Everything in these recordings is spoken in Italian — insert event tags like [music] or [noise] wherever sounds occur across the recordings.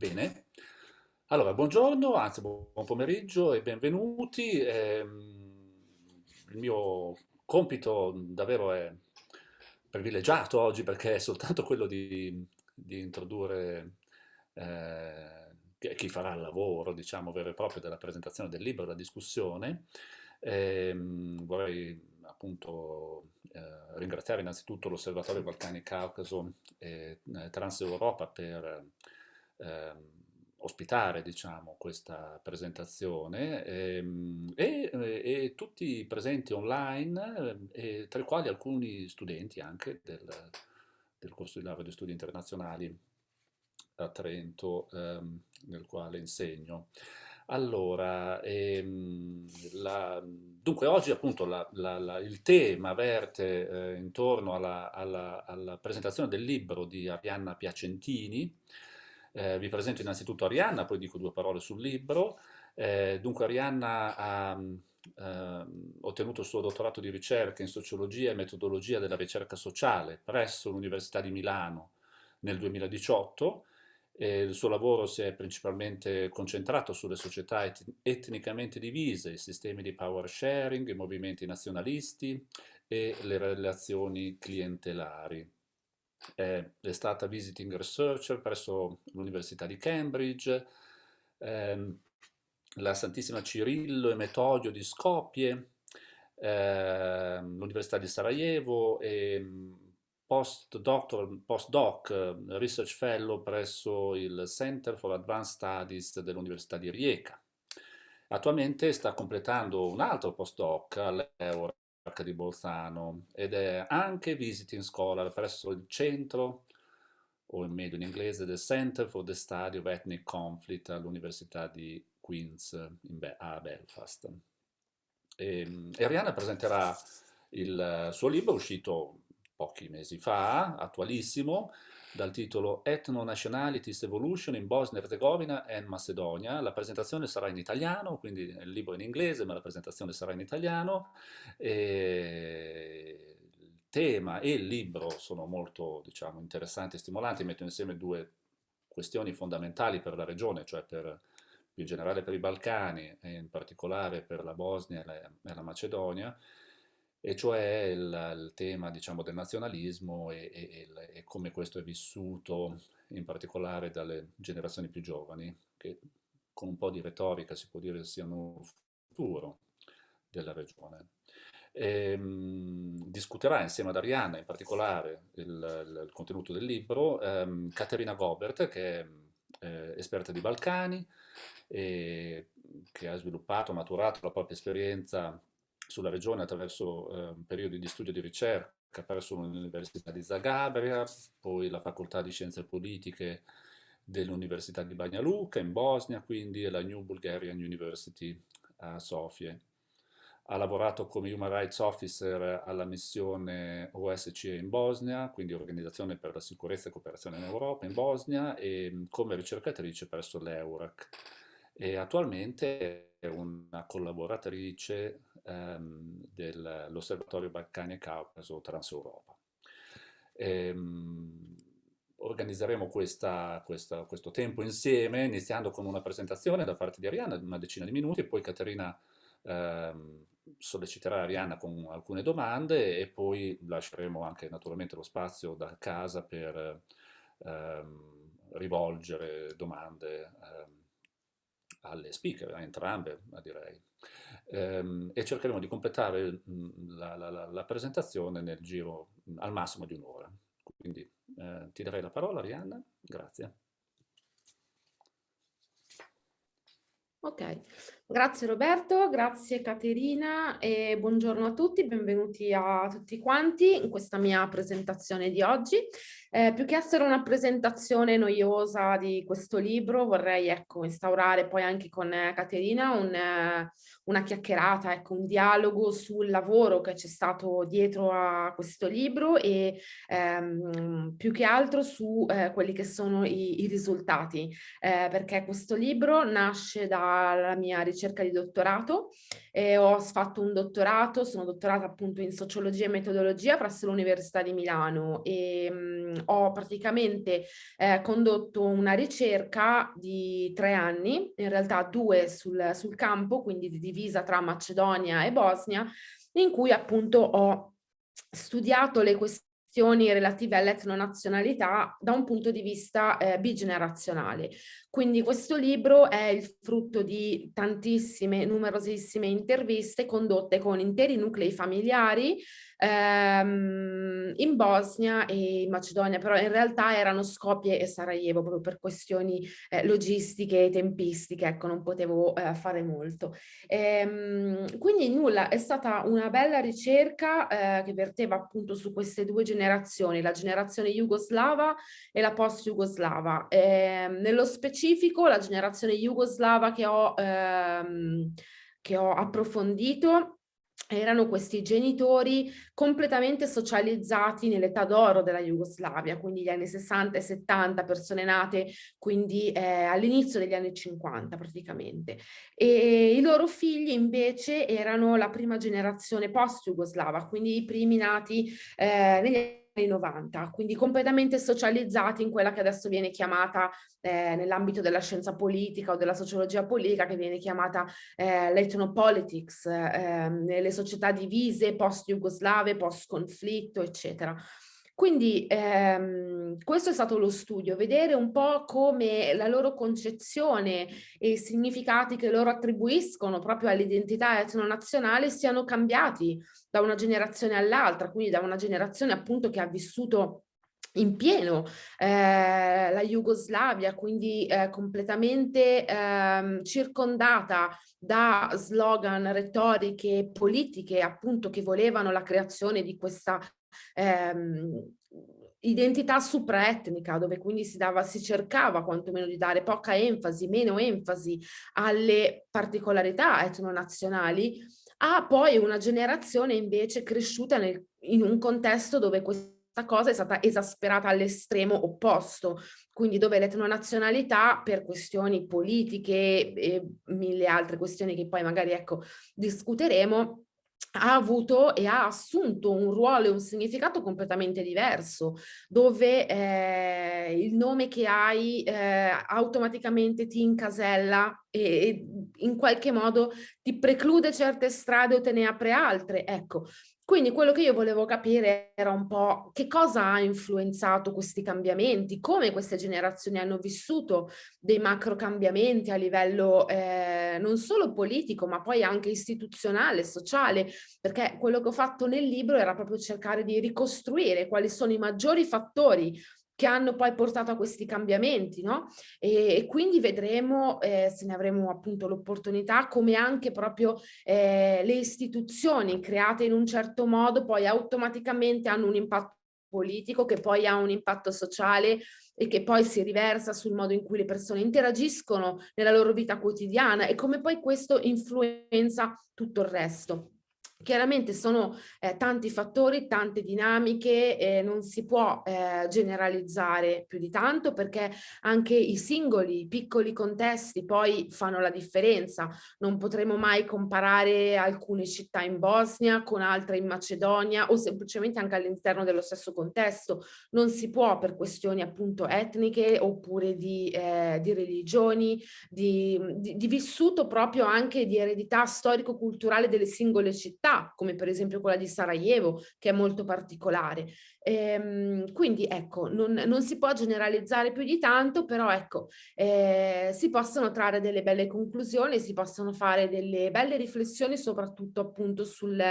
Bene, allora buongiorno, anzi buon pomeriggio e benvenuti. Ehm, il mio compito davvero è privilegiato oggi perché è soltanto quello di, di introdurre eh, chi farà il lavoro, diciamo, vero e proprio della presentazione del libro, della discussione. Ehm, vorrei appunto eh, ringraziare innanzitutto l'Osservatorio Balcani Caucaso e eh, Transeuropa per eh, ospitare diciamo, questa presentazione ehm, e, e, tutti presenti online, eh, tra i quali alcuni studenti anche del, del corso di laurea di studi internazionali a Trento, ehm, nel quale insegno. Allora, ehm, la, dunque oggi appunto la, la, il tema verte eh, intorno alla, alla, alla, presentazione del libro di Arianna Piacentini. Eh, vi presento innanzitutto Arianna, poi dico due parole sul libro. Eh, dunque Arianna ha eh, ottenuto il suo dottorato di ricerca in sociologia e metodologia della ricerca sociale presso l'Università di Milano nel 2018 e il suo lavoro si è principalmente concentrato sulle società et etnicamente divise, i sistemi di power sharing, i movimenti nazionalisti e le relazioni clientelari. È, è stata visiting researcher presso l'Università di Cambridge, ehm, la Santissima Cirillo e Metodio di Skopje, ehm, l'Università di Sarajevo e postdoc, postdoc research fellow presso il Center for Advanced Studies dell'Università di Rijeka. Attualmente sta completando un altro postdoc all'Eurac di Bolzano ed è anche visiting scholar presso il centro, o meglio in inglese, del Center for the Study of Ethnic Conflict all'Università di Queen's Be a Belfast. E, ehm, e Ariana presenterà il suo libro uscito pochi mesi fa, attualissimo, dal titolo Ethno-Nationalities Evolution in Bosnia-Herzegovina and Macedonia. La presentazione sarà in italiano, quindi il libro è in inglese, ma la presentazione sarà in italiano. E il tema e il libro sono molto diciamo, interessanti e stimolanti, mettono insieme due questioni fondamentali per la regione, cioè per, più in generale per i Balcani e in particolare per la Bosnia e la, e la Macedonia, e cioè il, il tema diciamo, del nazionalismo e, e, e, come questo è vissuto in particolare dalle generazioni più giovani, che con un po' di retorica si può dire siano il futuro della regione. E, mh, discuterà insieme ad Arianna in particolare il, il, il contenuto del libro ehm, Caterina Gobert, che è eh, esperta di Balcani, e, che ha sviluppato, maturato la propria esperienza sulla regione attraverso eh, periodi di studio e di ricerca presso l'Università di Zagabria, poi la Facoltà di Scienze Politiche dell'Università di Banja Luka in Bosnia, quindi e la New Bulgarian University a Sofia. Ha lavorato come Human Rights Officer alla missione OSCE in Bosnia, quindi Organizzazione per la Sicurezza e Cooperazione in Europa in Bosnia, e come ricercatrice presso l'EURAC. E attualmente è una collaboratrice ehm, dell'Osservatorio Balcani e Caucaso Transeuropa. Ehm, organizzeremo questa, questa, questo tempo insieme, iniziando con una presentazione da parte di Arianna, una decina di minuti, poi Caterina ehm, solleciterà Arianna con alcune domande e poi lasceremo anche naturalmente lo spazio da casa per ehm, rivolgere domande ehm, alle speaker, a entrambe direi ehm, e cercheremo di completare mh, la, la, la, presentazione nel giro mh, al massimo di un'ora. Quindi eh, ti darei la parola, Arianna. Grazie. Ok, grazie Roberto, grazie Caterina e buongiorno a tutti, benvenuti a tutti quanti in questa mia presentazione di oggi. Eh, più che essere una presentazione noiosa di questo libro vorrei ecco, instaurare poi anche con eh, Caterina un, eh, una chiacchierata, ecco, un dialogo sul lavoro che c'è stato dietro a questo libro e ehm, più che altro su eh, quelli che sono i, i risultati, eh, perché questo libro nasce dalla mia ricerca ricerca di dottorato, eh, ho fatto un dottorato, sono dottorata appunto in sociologia e metodologia presso l'Università di Milano e mh, ho praticamente eh, condotto una ricerca di tre anni, in realtà due sul, sul campo, quindi divisa tra Macedonia e Bosnia, in cui appunto ho studiato le questioni questioni relative all'etnonazionalità da un punto di vista eh, bigenerazionale. Quindi questo libro è il frutto di tantissime, numerosissime interviste condotte con interi nuclei familiari ehm, in Bosnia e in Macedonia, però in realtà erano Skopje e Sarajevo proprio per questioni eh, logistiche e tempistiche, ecco non potevo eh, fare molto. Ehm, quindi nulla, è stata una bella ricerca eh, che verteva appunto su queste due generazioni, la generazione jugoslava e la post-jugoslava. Ehm, nello specifico la generazione jugoslava che ho, ehm, che ho approfondito erano questi genitori completamente socializzati nell'età d'oro della Jugoslavia, quindi gli anni 60 e 70, persone nate quindi eh, all'inizio degli anni 50 praticamente. E i loro figli invece erano la prima generazione post-jugoslava, quindi i primi nati eh, negli anni 90, quindi completamente socializzati in quella che adesso viene chiamata eh, nell'ambito della scienza politica o della sociologia politica che viene chiamata eh, l'ethnopolitics, eh, nelle società divise, post-jugoslave, post-conflitto, eccetera. Quindi ehm, questo è stato lo studio, vedere un po' come la loro concezione e i significati che loro attribuiscono proprio all'identità etnonazionale siano cambiati da una generazione all'altra, quindi da una generazione appunto che ha vissuto in pieno eh, la Jugoslavia, quindi eh, completamente eh, circondata da slogan, retoriche politiche appunto che volevano la creazione di questa ehm, identità supraetnica, dove quindi si, dava, si cercava quantomeno di dare poca enfasi, meno enfasi alle particolarità etnonazionali, a poi una generazione invece cresciuta nel, in un contesto dove questa cosa è stata esasperata all'estremo opposto, quindi dove l'etnonazionalità per questioni politiche e mille altre questioni che poi magari ecco discuteremo ha avuto e ha assunto un ruolo e un significato completamente diverso, dove eh, il nome che hai eh, automaticamente ti incasella e, e in qualche modo ti preclude certe strade o te ne apre altre. Ecco, quindi quello che io volevo capire era un po' che cosa ha influenzato questi cambiamenti, come queste generazioni hanno vissuto dei macro cambiamenti a livello eh, non solo politico ma poi anche istituzionale, sociale, perché quello che ho fatto nel libro era proprio cercare di ricostruire quali sono i maggiori fattori che hanno poi portato a questi cambiamenti, no? E, e quindi vedremo, eh, se ne avremo appunto l'opportunità, come anche proprio eh, le istituzioni create in un certo modo poi automaticamente hanno un impatto politico che poi ha un impatto sociale e che poi si riversa sul modo in cui le persone interagiscono nella loro vita quotidiana e come poi questo influenza tutto il resto. Chiaramente sono eh, tanti fattori, tante dinamiche, eh, non si può eh, generalizzare più di tanto perché anche i singoli piccoli contesti poi fanno la differenza. Non potremo mai comparare alcune città in Bosnia con altre in Macedonia o semplicemente anche all'interno dello stesso contesto. Non si può per questioni appunto etniche oppure di, eh, di religioni, di, di, di vissuto proprio anche di eredità storico-culturale delle singole città città, come per esempio quella di Sarajevo, che è molto particolare. Ehm, quindi ecco, non, non, si può generalizzare più di tanto, però ecco, eh, si possono trarre delle belle conclusioni, si possono fare delle belle riflessioni, soprattutto appunto sul,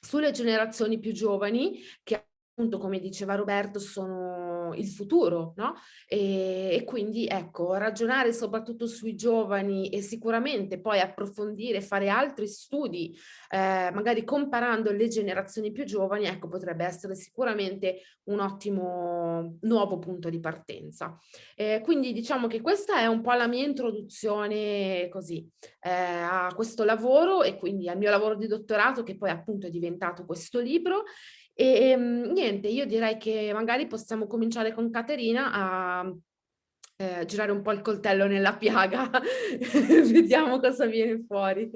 sulle generazioni più giovani che appunto come diceva Roberto sono il futuro no? e, e, quindi ecco ragionare soprattutto sui giovani e sicuramente poi approfondire fare altri studi eh, magari comparando le generazioni più giovani ecco potrebbe essere sicuramente un ottimo nuovo punto di partenza eh, quindi diciamo che questa è un po' la mia introduzione così eh, a questo lavoro e quindi al mio lavoro di dottorato che poi appunto è diventato questo libro e ehm, niente, io direi che magari possiamo cominciare con Caterina a, eh, girare un po' il coltello nella piaga, [laughs] vediamo cosa viene fuori.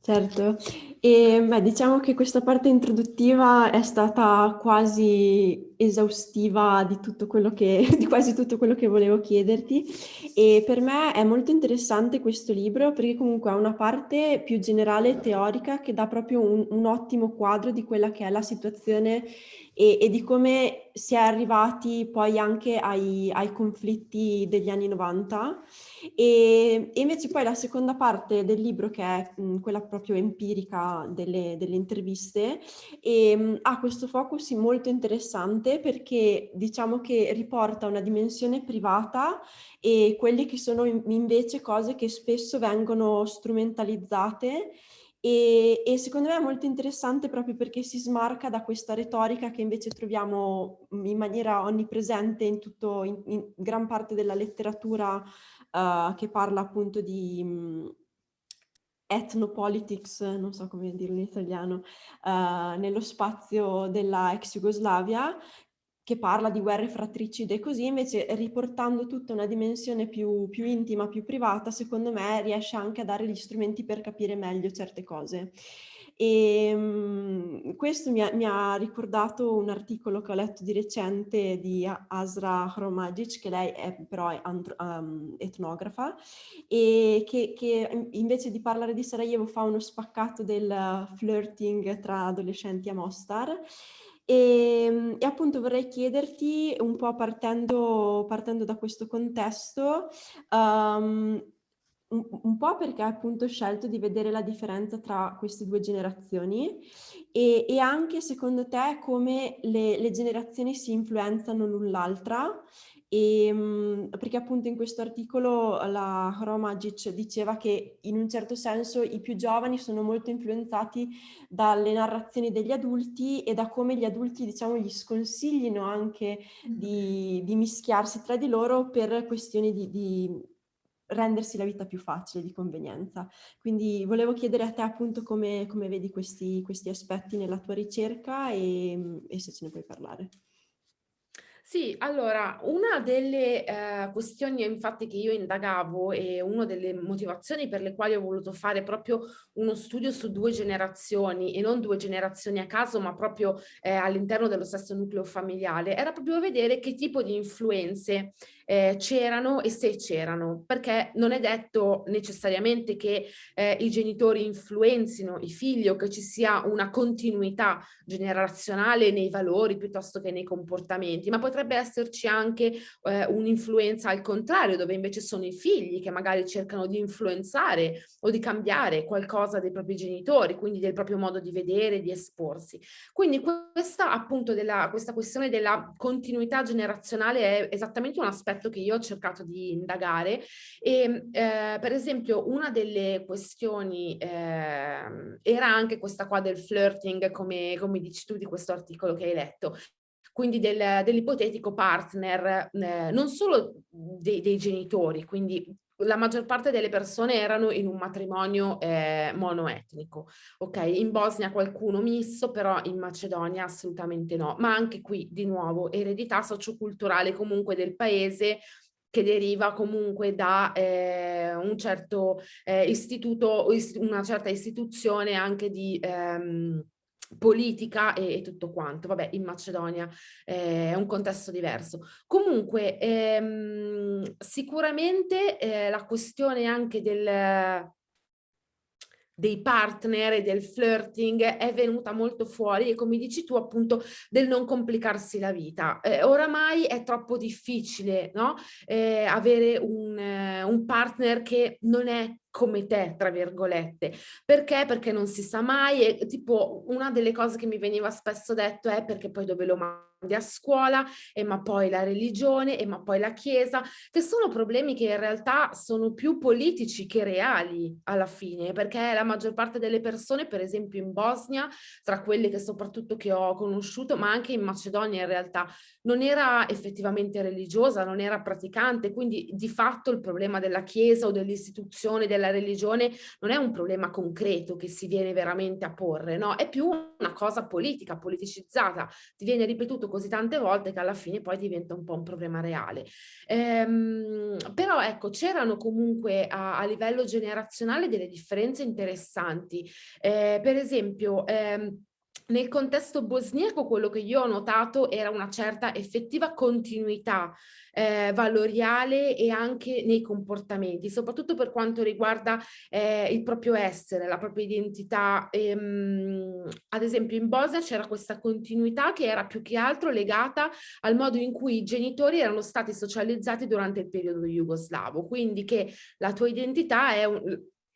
Certo, e beh, diciamo che questa parte introduttiva è stata quasi esaustiva di tutto quello che, [laughs] di quasi tutto quello che volevo chiederti. E per me è molto interessante questo libro perché comunque ha una parte più generale teorica che dà proprio un, un ottimo quadro di quella che è la situazione e, e, di come si è arrivati poi anche ai, ai conflitti degli anni 90 e, e, invece poi la seconda parte del libro che è mh, quella proprio empirica delle, delle interviste e, mh, ha questo focus molto interessante perché diciamo che riporta una dimensione privata e quelle che sono invece cose che spesso vengono strumentalizzate e, e, secondo me è molto interessante proprio perché si smarca da questa retorica che invece troviamo in maniera onnipresente in, tutto, in, in gran parte della letteratura uh, che parla appunto di um, ethnopolitics, non so come dirlo in italiano, uh, nello spazio della ex Jugoslavia, che parla di guerre fratricide e così, invece riportando tutta una dimensione più, più, intima, più privata, secondo me riesce anche a dare gli strumenti per capire meglio certe cose. E um, questo mi ha, mi ha, ricordato un articolo che ho letto di recente di Asra Hromagic, che lei è però è um, etnografa, e che, che, invece di parlare di Sarajevo fa uno spaccato del flirting tra adolescenti a Mostar. E, ehm, e, appunto vorrei chiederti un po' partendo, partendo da questo contesto, um, un, un, po' perché appunto scelto di vedere la differenza tra queste due generazioni e, e anche secondo te come le, le generazioni si influenzano l'un l'altra? E, ehm, perché appunto in questo articolo la Hromagic diceva che in un certo senso i più giovani sono molto influenzati dalle narrazioni degli adulti e da come gli adulti diciamo gli sconsiglino anche di, di mischiarsi tra di loro per questioni di, di rendersi la vita più facile, di convenienza. Quindi volevo chiedere a te appunto come, come vedi questi, questi, aspetti nella tua ricerca e, e se ce ne puoi parlare. Sì, allora, una delle eh, questioni infatti che io indagavo e una delle motivazioni per le quali ho voluto fare proprio uno studio su due generazioni e non due generazioni a caso, ma proprio eh, all'interno dello stesso nucleo familiare, era proprio vedere che tipo di influenze eh, c'erano e se c'erano, perché non è detto necessariamente che eh, i genitori influenzino i figli o che ci sia una continuità generazionale nei valori piuttosto che nei comportamenti, ma potrebbe esserci anche eh, un'influenza al contrario, dove invece sono i figli che magari cercano di influenzare o di cambiare qualcosa dei propri genitori, quindi del proprio modo di vedere, di esporsi. Quindi questa appunto della, questa questione della continuità generazionale è esattamente un aspetto aspetto che io ho cercato di indagare. E eh, per esempio una delle questioni eh, era anche questa qua del flirting come, come dici tu di questo articolo che hai letto. Quindi del, dell'ipotetico partner eh, non solo dei, dei, genitori, quindi la maggior parte delle persone erano in un matrimonio eh, monoetnico, ok? In Bosnia qualcuno misto, però in Macedonia assolutamente no, ma anche qui di nuovo eredità socioculturale comunque del paese che deriva comunque da eh, un certo eh, istituto, una certa istituzione anche di... Ehm, politica e, e, tutto quanto. Vabbè, in Macedonia eh, è un contesto diverso. Comunque, ehm, sicuramente eh, la questione anche del, dei partner e del flirting è venuta molto fuori e come dici tu appunto del non complicarsi la vita. Eh, oramai è troppo difficile no? eh, avere un, eh, un partner che non è come te, tra virgolette. Perché? Perché non si sa mai e tipo una delle cose che mi veniva spesso detto è perché poi dove lo mandi a scuola e ma poi la religione e ma poi la chiesa, che sono problemi che in realtà sono più politici che reali alla fine, perché la maggior parte delle persone, per esempio in Bosnia, tra quelle che soprattutto che ho conosciuto, ma anche in Macedonia in realtà, non era effettivamente religiosa, non era praticante, quindi di fatto il problema della chiesa o dell'istituzione della della religione non è un problema concreto che si viene veramente a porre, no? È più una cosa politica, politicizzata, ti viene ripetuto così tante volte che alla fine poi diventa un po' un problema reale. Ehm, ecco c'erano comunque a, a, livello generazionale delle differenze interessanti. Eh, per esempio, ehm, nel contesto bosniaco quello che io ho notato era una certa effettiva continuità eh, valoriale e anche nei comportamenti, soprattutto per quanto riguarda eh, il proprio essere, la propria identità. Ehm, ad esempio in Bosnia c'era questa continuità che era più che altro legata al modo in cui i genitori erano stati socializzati durante il periodo jugoslavo, quindi che la tua identità è un,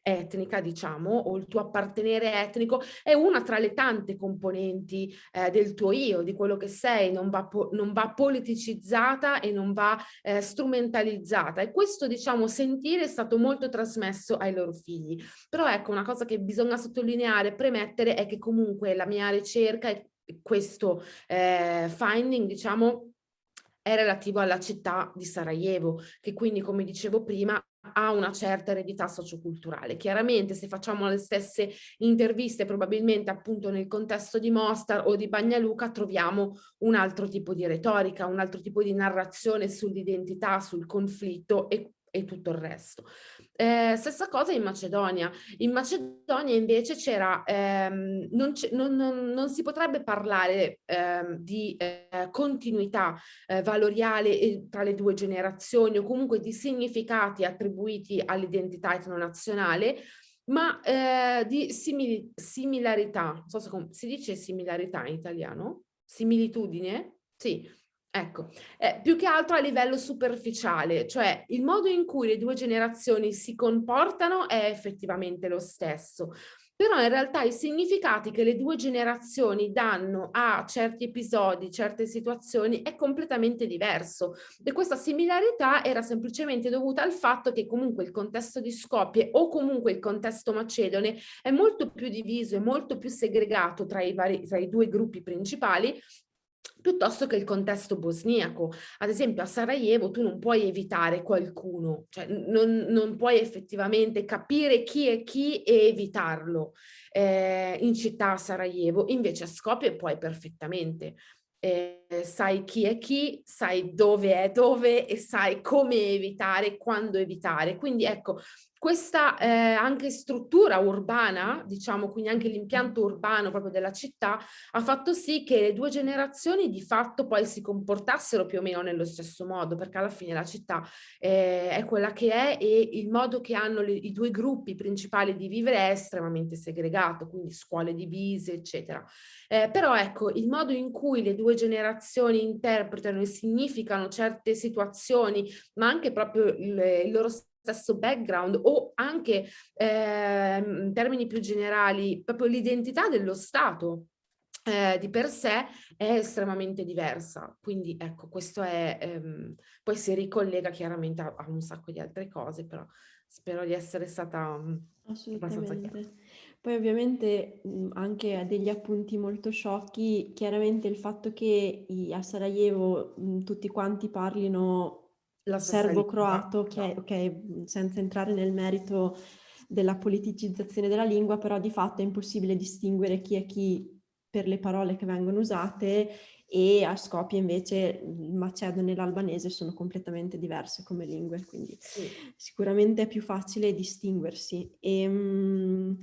etnica, diciamo, o il tuo appartenere etnico è una tra le tante componenti eh, del tuo io, di quello che sei, non va, non va politicizzata e non va eh, strumentalizzata. E questo, diciamo, sentire è stato molto trasmesso ai loro figli. Però ecco, una cosa che bisogna sottolineare, premettere, è che comunque la mia ricerca e questo eh, finding, diciamo, è relativo alla città di Sarajevo, che quindi, come dicevo prima, ha una certa eredità socioculturale. Chiaramente se facciamo le stesse interviste probabilmente appunto nel contesto di Mostar o di Bagnaluca troviamo un altro tipo di retorica, un altro tipo di narrazione sull'identità, sul conflitto e e tutto il resto. Eh, stessa cosa in Macedonia. In Macedonia invece c'era, ehm, non, non, non, non, si potrebbe parlare ehm, di eh, continuità eh, valoriale tra le due generazioni o comunque di significati attribuiti all'identità etnonazionale, ma eh, di simili similarità, non so se si dice similarità in italiano? Similitudine? Sì, Ecco, eh, più che altro a livello superficiale, cioè il modo in cui le due generazioni si comportano è effettivamente lo stesso, però in realtà i significati che le due generazioni danno a certi episodi, certe situazioni è completamente diverso. E questa similarità era semplicemente dovuta al fatto che comunque il contesto di Skopje o comunque il contesto macedone è molto più diviso e molto più segregato tra i, vari, tra i due gruppi principali piuttosto che il contesto bosniaco. Ad esempio a Sarajevo tu non puoi evitare qualcuno, cioè non, non puoi effettivamente capire chi è chi e evitarlo eh, in città a Sarajevo, invece a Skopje puoi perfettamente. Eh, sai chi è chi, sai dove è dove e sai come evitare, quando evitare. Quindi ecco, questa eh, anche struttura urbana, diciamo quindi anche l'impianto urbano proprio della città, ha fatto sì che le due generazioni di fatto poi si comportassero più o meno nello stesso modo, perché alla fine la città eh, è quella che è e il modo che hanno le, i due gruppi principali di vivere è estremamente segregato, quindi scuole divise, eccetera. Eh, però ecco, il modo in cui le due generazioni interpretano e significano certe situazioni, ma anche proprio il, il loro stesso background o anche eh, in termini più generali proprio l'identità dello Stato eh, di per sé è estremamente diversa. Quindi ecco, questo è, ehm, poi si ricollega chiaramente a, a, un sacco di altre cose, però spero di essere stata mm, abbastanza chiara. Poi ovviamente mh, anche degli appunti molto sciocchi, chiaramente il fatto che i, a Sarajevo mh, tutti quanti parlino la serbo-croato, che è, ok, senza entrare nel merito della politicizzazione della lingua, però di fatto è impossibile distinguere chi è chi per le parole che vengono usate e a Skopje invece il macedone e l'albanese sono completamente diverse come lingue, quindi sì. sicuramente è più facile distinguersi. E, um,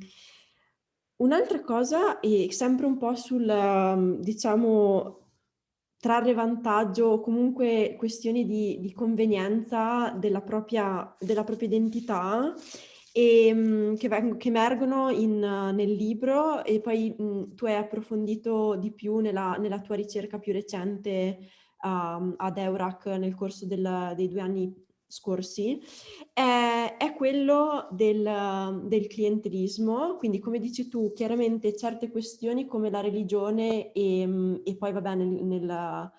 Un'altra cosa, è sempre un po' sul, diciamo, trarre vantaggio o comunque questioni di, di convenienza della propria, della propria identità e, ehm, che, veng- che, emergono in, nel libro e poi mh, tu hai approfondito di più nella, nella tua ricerca più recente uh, ad Eurac nel corso del, dei due anni scorsi, è, è quello del, del, clientelismo, quindi come dici tu, chiaramente certe questioni come la religione e, e poi vabbè nel, nel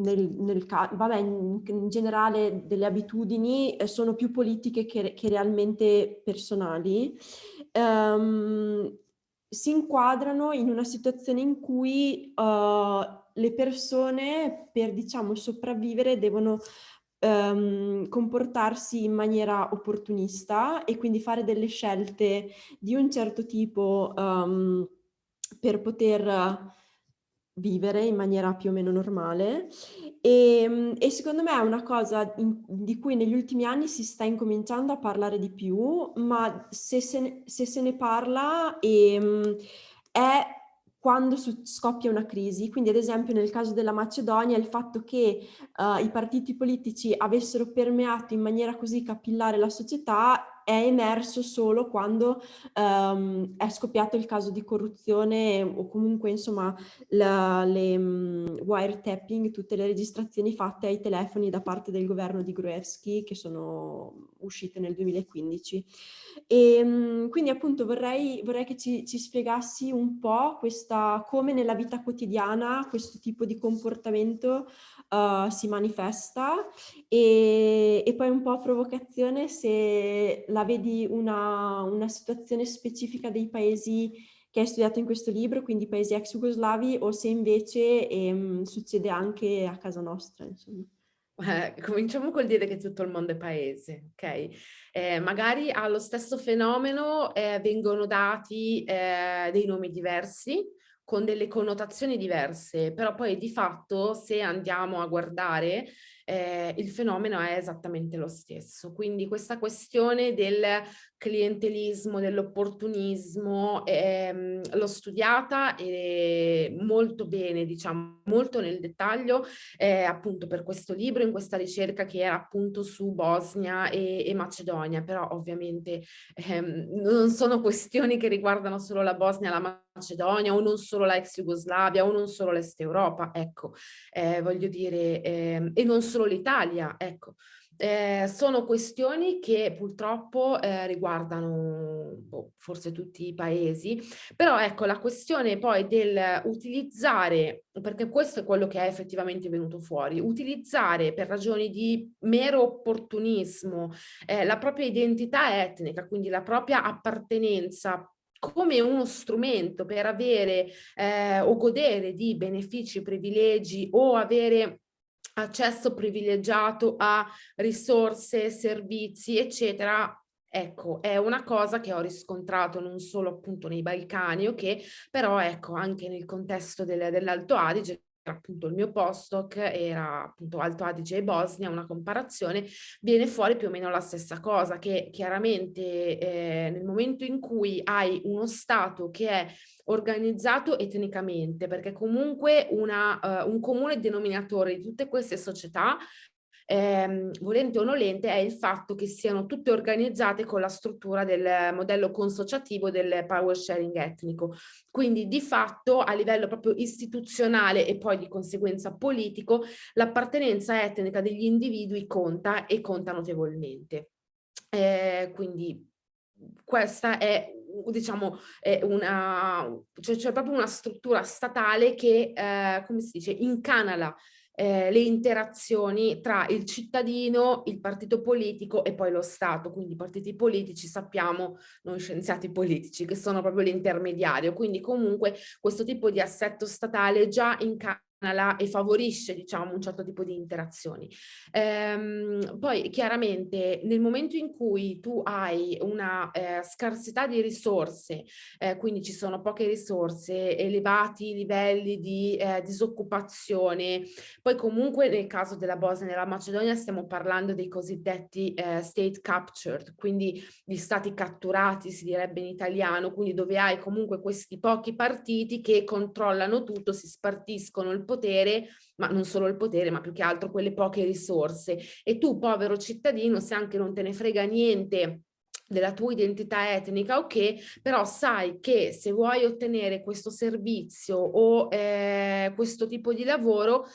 nel, nel, vabbè, in, in, generale delle abitudini eh, sono più politiche che, che realmente personali, um, si inquadrano in una situazione in cui uh, le persone per diciamo sopravvivere devono um, comportarsi in maniera opportunista e quindi fare delle scelte di un certo tipo um, per poter vivere in maniera più o meno normale. E, ehm, e secondo me è una cosa in, di cui negli ultimi anni si sta incominciando a parlare di più, ma se se ne, se se ne parla e, è quando scoppia una crisi. Quindi ad esempio nel caso della Macedonia il fatto che uh, i partiti politici avessero permeato in maniera così capillare la società è emerso solo quando um, è scoppiato il caso di corruzione o comunque insomma la, le um, wiretapping, tutte le registrazioni fatte ai telefoni da parte del governo di Gruevski che sono uscite nel 2015. E um, quindi appunto vorrei, vorrei che ci, ci, spiegassi un po' questa, come nella vita quotidiana questo tipo di comportamento uh, si manifesta e, e, poi un po' a provocazione se la vedi una, una situazione specifica dei paesi che hai studiato in questo libro, quindi paesi ex jugoslavi, o se invece ehm, succede anche a casa nostra, insomma. Eh, cominciamo col dire che tutto il mondo è paese, ok? Eh, magari allo stesso fenomeno eh, vengono dati eh, dei nomi diversi, con delle connotazioni diverse, però poi di fatto se andiamo a guardare eh, il fenomeno è esattamente lo stesso. Quindi questa questione del clientelismo, dell'opportunismo, ehm, l'ho studiata e molto bene, diciamo, molto nel dettaglio, eh, appunto per questo libro, in questa ricerca che era appunto su Bosnia e, e Macedonia, però ovviamente ehm, non sono questioni che riguardano solo la Bosnia, la Macedonia o non solo la ex Jugoslavia o non solo l'Est Europa, ecco, eh, voglio dire, eh, e non l'Italia, ecco. Eh, sono questioni che purtroppo eh, riguardano boh, forse tutti i paesi, però ecco la questione poi del utilizzare, perché questo è quello che è effettivamente venuto fuori, utilizzare per ragioni di mero opportunismo eh, la propria identità etnica, quindi la propria appartenenza come uno strumento per avere eh, o godere di benefici, privilegi o avere accesso privilegiato a risorse, servizi, eccetera, Ecco, è una cosa che ho riscontrato non solo appunto nei Balcani, ok, però ecco anche nel contesto del, dell'Alto Adige, appunto il mio postdoc era appunto Alto Adige e Bosnia, una comparazione, viene fuori più o meno la stessa cosa, che chiaramente eh, nel momento in cui hai uno Stato che è organizzato etnicamente, perché comunque una, uh, un comune denominatore di tutte queste società ehm, volente o nolente è il fatto che siano tutte organizzate con la struttura del modello consociativo del power sharing etnico. Quindi di fatto a livello proprio istituzionale e poi di conseguenza politico l'appartenenza etnica degli individui conta e conta notevolmente. Eh, quindi questa è diciamo è una cioè c'è proprio una struttura statale che eh, come si dice incanala eh, le interazioni tra il cittadino, il partito politico e poi lo Stato. Quindi i partiti politici sappiamo, noi scienziati politici, che sono proprio l'intermediario. Quindi comunque questo tipo di assetto statale già in e favorisce diciamo un certo tipo di interazioni. Ehm, poi chiaramente nel momento in cui tu hai una eh, scarsità di risorse, eh, quindi ci sono poche risorse, elevati livelli di eh, disoccupazione, poi comunque nel caso della Bosnia e della Macedonia stiamo parlando dei cosiddetti eh, state captured, quindi gli stati catturati si direbbe in italiano, quindi dove hai comunque questi pochi partiti che controllano tutto, si spartiscono il potere, ma non solo il potere, ma più che altro quelle poche risorse. E tu, povero cittadino, se anche non te ne frega niente della tua identità etnica, ok, però sai che se vuoi ottenere questo servizio o eh, questo tipo di lavoro,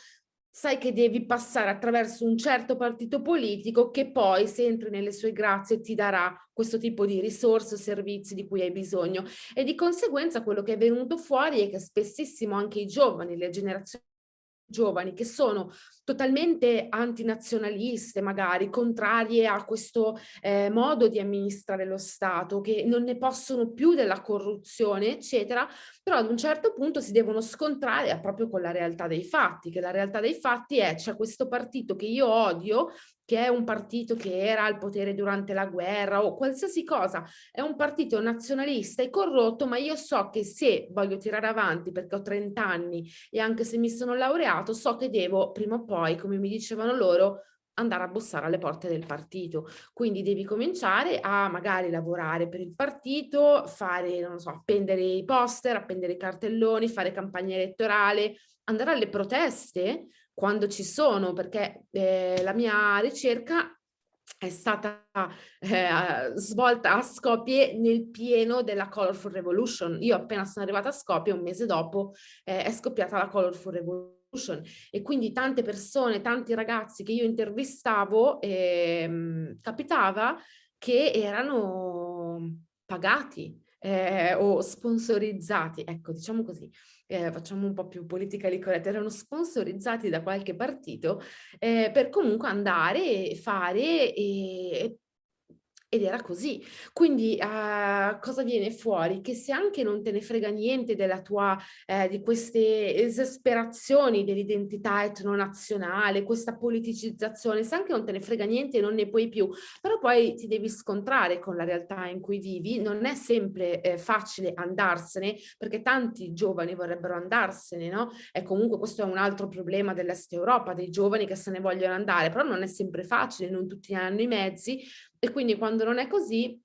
sai che devi passare attraverso un certo partito politico che poi, se entri nelle sue grazie, ti darà questo tipo di risorse o servizi di cui hai bisogno. E di conseguenza quello che è venuto fuori è che spessissimo anche i giovani, le generazioni giovani che sono totalmente antinazionaliste magari, contrarie a questo eh, modo di amministrare lo Stato, che non ne possono più della corruzione, eccetera, però ad un certo punto si devono scontrare proprio con la realtà dei fatti, che la realtà dei fatti è c'è questo partito che io odio, che è un partito che era al potere durante la guerra o qualsiasi cosa, è un partito nazionalista e corrotto, ma io so che se voglio tirare avanti perché ho 30 anni e anche se mi sono laureato, so che devo prima o poi, come mi dicevano loro, andare a bussare alle porte del partito. Quindi devi cominciare a magari lavorare per il partito, fare, non so, appendere i poster, appendere i cartelloni, fare campagna elettorale, andare alle proteste quando ci sono, perché eh, la mia ricerca è stata eh, svolta a Skopje nel pieno della Colorful Revolution. Io appena sono arrivata a Skopje, un mese dopo, eh, è scoppiata la Colorful Revolution e quindi tante persone, tanti ragazzi che io intervistavo, eh, capitava che erano pagati eh, o sponsorizzati, ecco diciamo così, eh, facciamo un po' più politically correct, erano sponsorizzati da qualche partito eh, per comunque andare e fare e, ed era così. Quindi uh, cosa viene fuori? Che se anche non te ne frega niente della tua, eh, di queste esasperazioni dell'identità etnonazionale, questa politicizzazione, se anche non te ne frega niente non ne puoi più, però poi ti devi scontrare con la realtà in cui vivi, non è sempre eh, facile andarsene, perché tanti giovani vorrebbero andarsene, no? E comunque questo è un altro problema dell'Est Europa, dei giovani che se ne vogliono andare, però non è sempre facile, non tutti hanno i mezzi, e quindi quando non è così,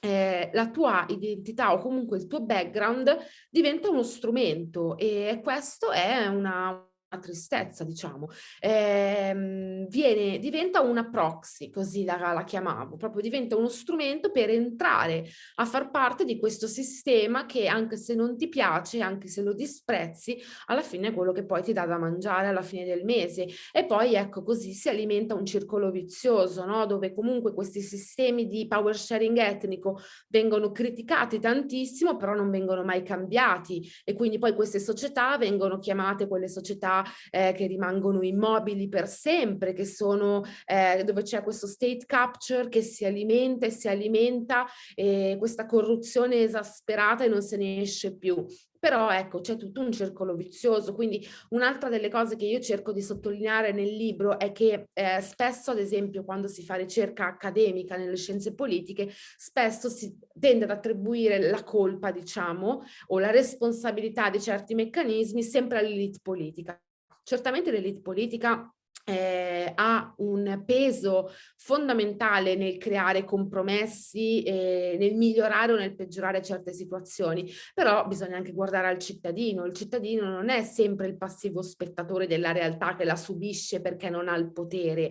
eh, la tua identità o comunque il tuo background diventa uno strumento e questo è una, tristezza, diciamo, eh, viene, diventa una proxy, così la, la, chiamavo, proprio diventa uno strumento per entrare a far parte di questo sistema che anche se non ti piace, anche se lo disprezzi, alla fine è quello che poi ti dà da mangiare alla fine del mese. E poi ecco così si alimenta un circolo vizioso, no? dove comunque questi sistemi di power sharing etnico vengono criticati tantissimo, però non vengono mai cambiati e quindi poi queste società vengono chiamate quelle società eh, che rimangono immobili per sempre, che sono eh, dove c'è questo state capture che si alimenta e si alimenta e questa corruzione esasperata e non se ne esce più. Però ecco c'è tutto un circolo vizioso. Quindi un'altra delle cose che io cerco di sottolineare nel libro è che eh, spesso ad esempio quando si fa ricerca accademica nelle scienze politiche spesso si tende ad attribuire la colpa diciamo o la responsabilità di certi meccanismi sempre all'elite politica Certamente l'elite politica eh, ha un peso fondamentale nel creare compromessi, eh, nel migliorare o nel peggiorare certe situazioni, però bisogna anche guardare al cittadino. Il cittadino non è sempre il passivo spettatore della realtà che la subisce perché non ha il potere,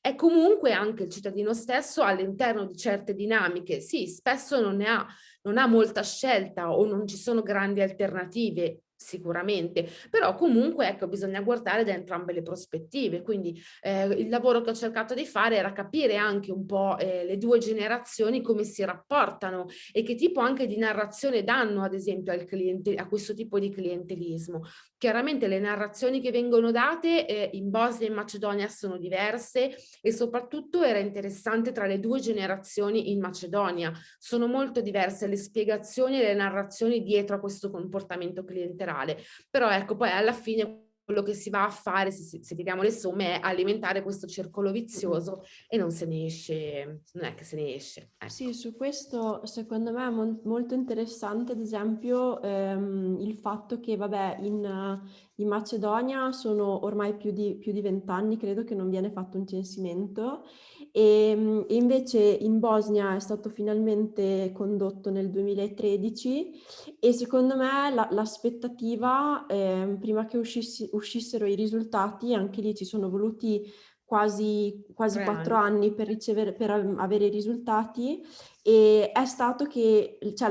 è comunque anche il cittadino stesso all'interno di certe dinamiche. Sì, spesso non ne ha, non ha molta scelta o non ci sono grandi alternative sicuramente, però comunque ecco bisogna guardare da entrambe le prospettive, quindi eh, il lavoro che ho cercato di fare era capire anche un po' eh, le due generazioni come si rapportano e che tipo anche di narrazione danno ad esempio al cliente, a questo tipo di clientelismo. Chiaramente le narrazioni che vengono date eh, in Bosnia e in Macedonia sono diverse e soprattutto era interessante tra le due generazioni in Macedonia, sono molto diverse le spiegazioni e le narrazioni dietro a questo comportamento clientelare generale. Però ecco, poi alla fine quello che si va a fare, se, se tiriamo le somme, è alimentare questo circolo vizioso e non se ne esce, non è che se ne esce. Ecco. Sì, su questo secondo me è mo molto interessante, ad esempio, ehm, il fatto che, vabbè, in, in Macedonia sono ormai più di, vent'anni, credo che non viene fatto un censimento, e, e invece in Bosnia è stato finalmente condotto nel 2013 e secondo me l'aspettativa, la, eh, prima che uscissi, uscissero i risultati, anche lì ci sono voluti quasi, quasi quattro anni. per, ricevere, per avere i risultati e è stato che cioè,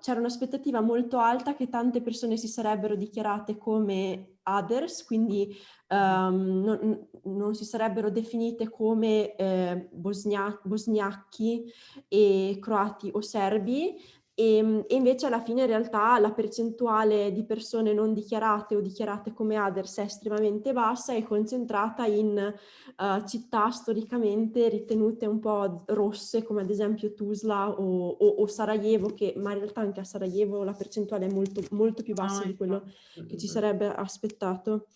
c'era un'aspettativa molto alta che tante persone si sarebbero dichiarate come others, quindi um, non, non, si sarebbero definite come eh, bosnia, bosniachi e croati o serbi, e, ehm, e, invece alla fine in realtà la percentuale di persone non dichiarate o dichiarate come others è estremamente bassa e concentrata in uh, città storicamente ritenute un po' rosse come ad esempio Tuzla o, o, o, Sarajevo, che, ma in realtà anche a Sarajevo la percentuale è molto, molto più bassa ah, di quello che ci sarebbe aspettato.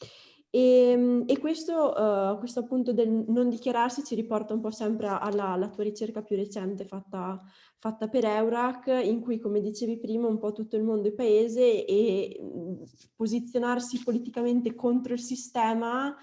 E, ehm, e questo, uh, questo, appunto del non dichiararsi ci riporta un po' sempre alla, alla tua ricerca più recente fatta, fatta, per Eurac, in cui, come dicevi prima, un po' tutto il mondo è paese e mh, posizionarsi politicamente contro il sistema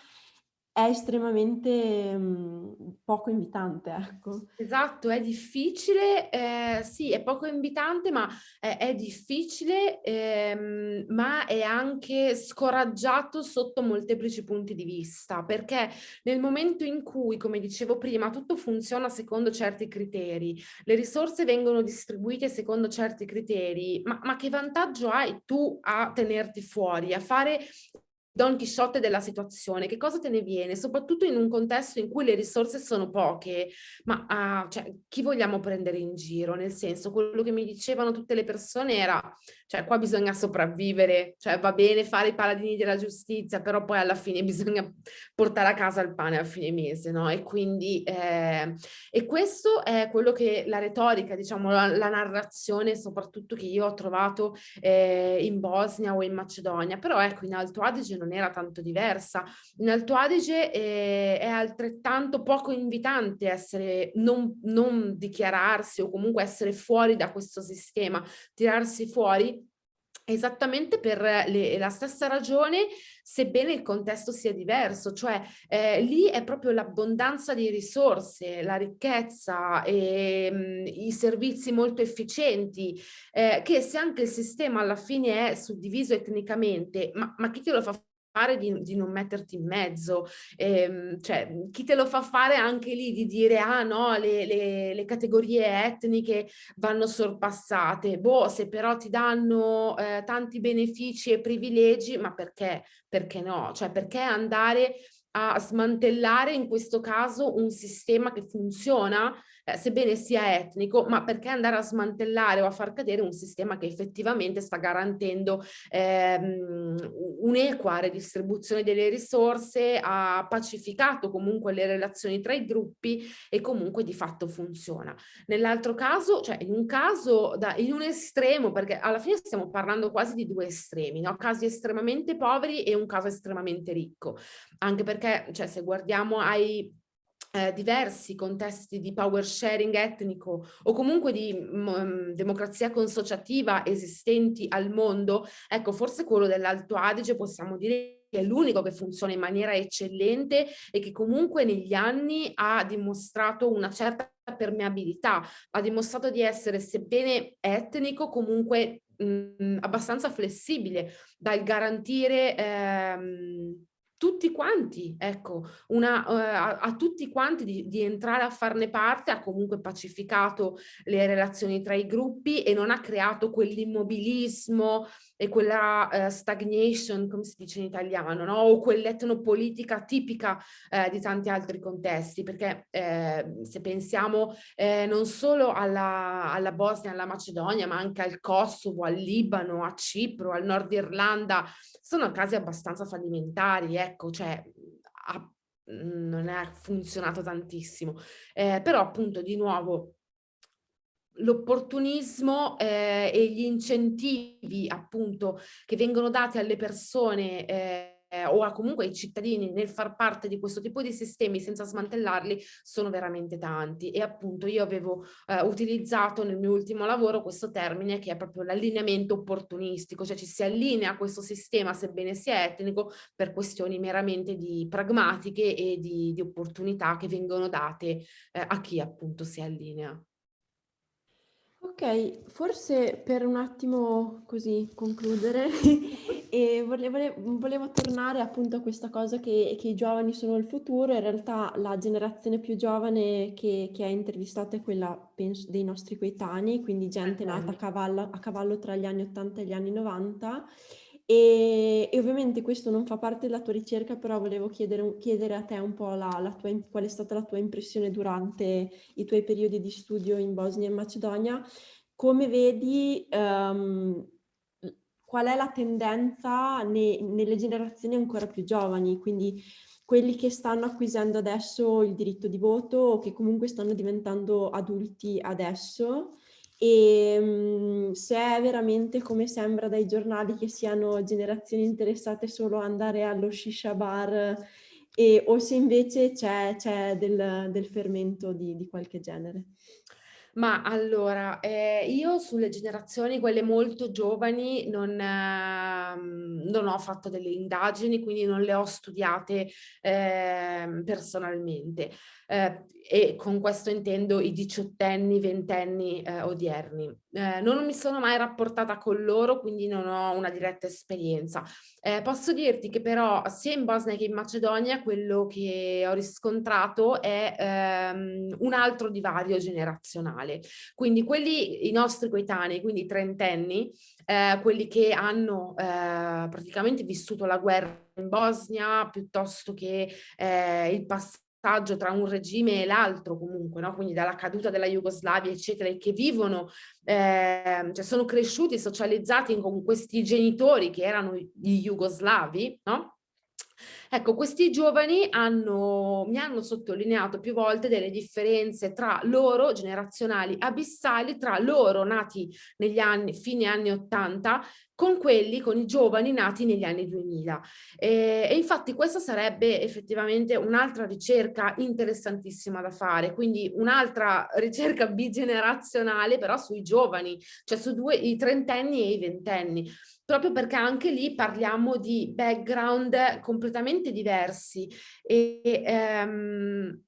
è estremamente mh, poco invitante, ecco. Esatto, è difficile, eh, sì, è poco invitante, ma è, è difficile, ehm, ma è anche scoraggiato sotto molteplici punti di vista, perché nel momento in cui, come dicevo prima, tutto funziona secondo certi criteri, le risorse vengono distribuite secondo certi criteri, ma, ma che vantaggio hai tu a tenerti fuori, a fare Don Chisciotte della situazione, che cosa te ne viene? Soprattutto in un contesto in cui le risorse sono poche, ma uh, cioè, chi vogliamo prendere in giro? Nel senso, quello che mi dicevano tutte le persone era, cioè qua bisogna sopravvivere, cioè va bene fare i paladini della giustizia, però poi alla fine [laughs] bisogna portare a casa il pane a fine mese, no? E quindi, eh, e questo è quello che la retorica, diciamo, la, la narrazione soprattutto che io ho trovato eh, in Bosnia o in Macedonia, però ecco in Alto Adige non non era tanto diversa. In Alto Adige è, è altrettanto poco invitante essere, non, non dichiararsi o comunque essere fuori da questo sistema, tirarsi fuori esattamente per le, la stessa ragione, sebbene il contesto sia diverso, cioè eh, lì è proprio l'abbondanza di risorse, la ricchezza e mh, mm, i servizi molto efficienti, eh, che se anche il sistema alla fine è suddiviso etnicamente, ma, ma chi te lo fa fare di, di, non metterti in mezzo, ehm, cioè chi te lo fa fare anche lì di dire ah no le, le, le categorie etniche vanno sorpassate, boh se però ti danno eh, tanti benefici e privilegi ma perché? Perché no? Cioè perché andare a smantellare in questo caso un sistema che funziona eh, sebbene sia etnico, ma perché andare a smantellare o a far cadere un sistema che effettivamente sta garantendo ehm, un'equa redistribuzione delle risorse, ha pacificato comunque le relazioni tra i gruppi e comunque di fatto funziona. Nell'altro caso, cioè in un caso, da, in un estremo, perché alla fine stiamo parlando quasi di due estremi, no? casi estremamente poveri e un caso estremamente ricco, anche perché cioè, se guardiamo ai eh, diversi contesti di power sharing etnico o comunque di um, democrazia consociativa esistenti al mondo, ecco forse quello dell'Alto Adige possiamo dire che è l'unico che funziona in maniera eccellente e che comunque negli anni ha dimostrato una certa permeabilità, ha dimostrato di essere sebbene etnico comunque mh, abbastanza flessibile dal garantire ehm, tutti quanti, ecco, una, uh, a, a, tutti quanti di, di, entrare a farne parte, ha comunque pacificato le relazioni tra i gruppi e non ha creato quell'immobilismo e quella uh, stagnation, come si dice in italiano, no? o quell'etnopolitica tipica uh, di tanti altri contesti, perché eh, se pensiamo eh, non solo alla, alla Bosnia, alla Macedonia, ma anche al Kosovo, al Libano, a Cipro, al Nord Irlanda, sono casi abbastanza fallimentari, ecco, cioè ha, non è funzionato tantissimo, eh, però appunto di nuovo l'opportunismo eh, e gli incentivi appunto che vengono dati alle persone eh, o a comunque ai cittadini nel far parte di questo tipo di sistemi senza smantellarli sono veramente tanti e appunto io avevo eh, utilizzato nel mio ultimo lavoro questo termine che è proprio l'allineamento opportunistico, cioè ci si allinea a questo sistema sebbene sia etnico per questioni meramente di pragmatiche e di, di opportunità che vengono date eh, a chi appunto si allinea. Ok, forse per un attimo così concludere, [laughs] e volevo, volevo, tornare appunto a questa cosa che, che, i giovani sono il futuro, in realtà la generazione più giovane che, che hai intervistato è quella penso, dei nostri coetanei, quindi gente nata a cavallo, a cavallo tra gli anni 80 e gli anni 90 e, e, ovviamente questo non fa parte della tua ricerca, però volevo chiedere, chiedere a te un po' la, la tua, qual è stata la tua impressione durante i tuoi periodi di studio in Bosnia e Macedonia. Come vedi, um, qual è la tendenza ne, nelle generazioni ancora più giovani, quindi quelli che stanno acquisendo adesso il diritto di voto o che comunque stanno diventando adulti adesso e um, se è veramente come sembra dai giornali che siano generazioni interessate solo ad andare allo shisha bar e, o se invece c'è, del, del, fermento di, di qualche genere. Ma allora, eh, io sulle generazioni, quelle molto giovani, non, eh, non, ho fatto delle indagini, quindi non le ho studiate eh, personalmente. E con questo intendo i diciottenni, ventenni eh, odierni. Eh, non mi sono mai rapportata con loro, quindi non ho una diretta esperienza. Eh, posso dirti che però sia in Bosnia che in Macedonia quello che ho riscontrato è ehm, un altro divario generazionale. Quindi quelli, i nostri coetanei, quindi trentenni, eh, quelli che hanno eh, praticamente vissuto la guerra in Bosnia piuttosto che eh, il passato passaggio tra un regime e l'altro comunque, no? quindi dalla caduta della Jugoslavia eccetera, e che vivono, eh, cioè sono cresciuti, socializzati con questi genitori che erano gli jugoslavi, no? Ecco, questi giovani hanno, mi hanno sottolineato più volte delle differenze tra loro, generazionali abissali, tra loro nati negli anni, fine anni 80, con quelli, con i giovani nati negli anni 2000. E, e infatti questa sarebbe effettivamente un'altra ricerca interessantissima da fare, quindi un'altra ricerca [laughs] bigenerazionale però sui giovani, cioè su due, i trentenni e i ventenni proprio perché anche lì parliamo di background completamente diversi e ehm,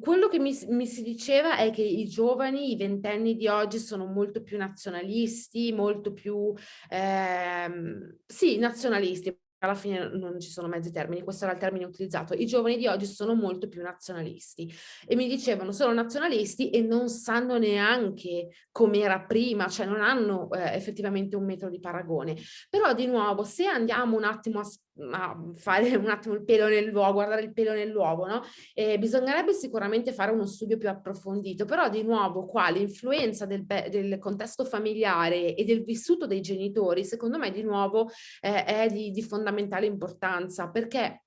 quello che mi, mi, si diceva è che i giovani, i ventenni di oggi sono molto più nazionalisti, molto più, ehm, sì, nazionalisti, alla fine non ci sono mezzi termini, questo era il termine utilizzato, i giovani di oggi sono molto più nazionalisti e mi dicevano sono nazionalisti e non sanno neanche com'era prima, cioè non hanno eh, effettivamente un metro di paragone. Però di nuovo se andiamo un attimo a a fare un attimo il pelo nell'uovo, guardare il pelo nell'uovo, no? Eh, bisognerebbe sicuramente fare uno studio più approfondito, però di nuovo qua l'influenza del, del, contesto familiare e del vissuto dei genitori, secondo me di nuovo eh, è di, di fondamentale importanza, perché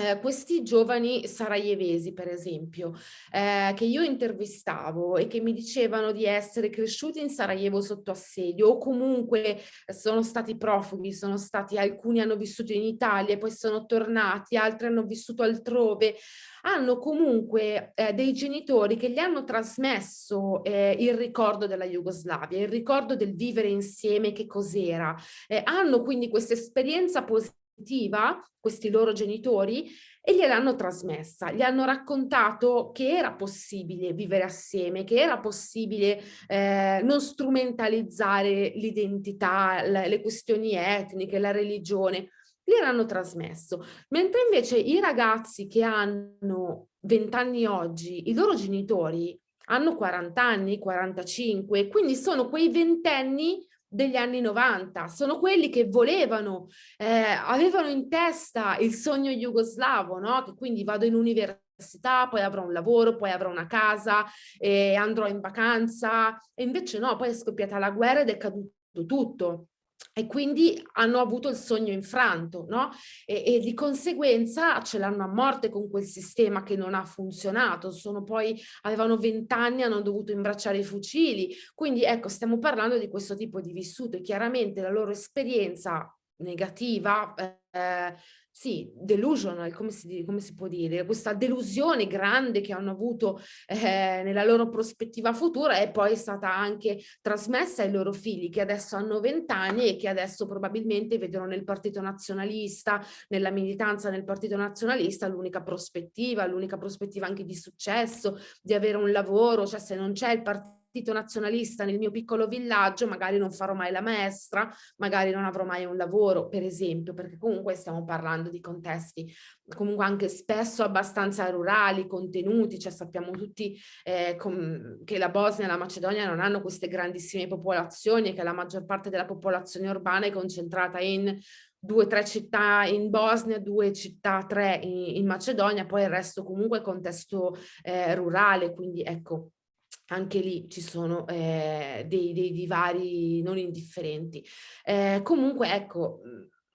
eh, questi giovani sarajevesi, per esempio, eh, che io intervistavo e che mi dicevano di essere cresciuti in Sarajevo sotto assedio o comunque sono stati profughi, sono stati, alcuni hanno vissuto in Italia e poi sono tornati, altri hanno vissuto altrove, hanno comunque eh, dei genitori che gli hanno trasmesso eh, il ricordo della Jugoslavia, il ricordo del vivere insieme, che cos'era. Eh, hanno quindi questa esperienza positiva positiva, questi loro genitori, e gliel'hanno trasmessa, gli hanno raccontato che era possibile vivere assieme, che era possibile eh, non strumentalizzare l'identità, le questioni etniche, la religione, gliel'hanno trasmesso. Mentre invece i ragazzi che hanno 20 anni oggi, i loro genitori hanno 40 anni, 45, quindi sono quei ventenni degli anni 90, sono quelli che volevano, eh, avevano in testa il sogno jugoslavo, no? che quindi vado in università, poi avrò un lavoro, poi avrò una casa, e andrò in vacanza, e invece no, poi è scoppiata la guerra ed è caduto tutto e quindi hanno avuto il sogno infranto, no? E, e di conseguenza ce l'hanno a morte con quel sistema che non ha funzionato, sono poi, avevano vent'anni, hanno dovuto imbracciare i fucili, quindi ecco, stiamo parlando di questo tipo di vissuto e chiaramente la loro esperienza negativa eh, sì, delusional, come si, come si, può dire, questa delusione grande che hanno avuto eh, nella loro prospettiva futura è poi stata anche trasmessa ai loro figli che adesso hanno vent'anni e che adesso probabilmente vedono nel partito nazionalista, nella militanza nel partito nazionalista l'unica prospettiva, l'unica prospettiva anche di successo, di avere un lavoro, cioè se non c'è il partito partito nazionalista nel mio piccolo villaggio, magari non farò mai la maestra, magari non avrò mai un lavoro, per esempio, perché comunque stiamo parlando di contesti comunque anche spesso abbastanza rurali, contenuti, cioè sappiamo tutti eh, che la Bosnia e la Macedonia non hanno queste grandissime popolazioni e che la maggior parte della popolazione urbana è concentrata in due o tre città in Bosnia, due città, tre in, in Macedonia, poi il resto comunque contesto eh, rurale, quindi ecco, anche lì ci sono eh, dei, dei, divari non indifferenti. Eh, comunque, ecco,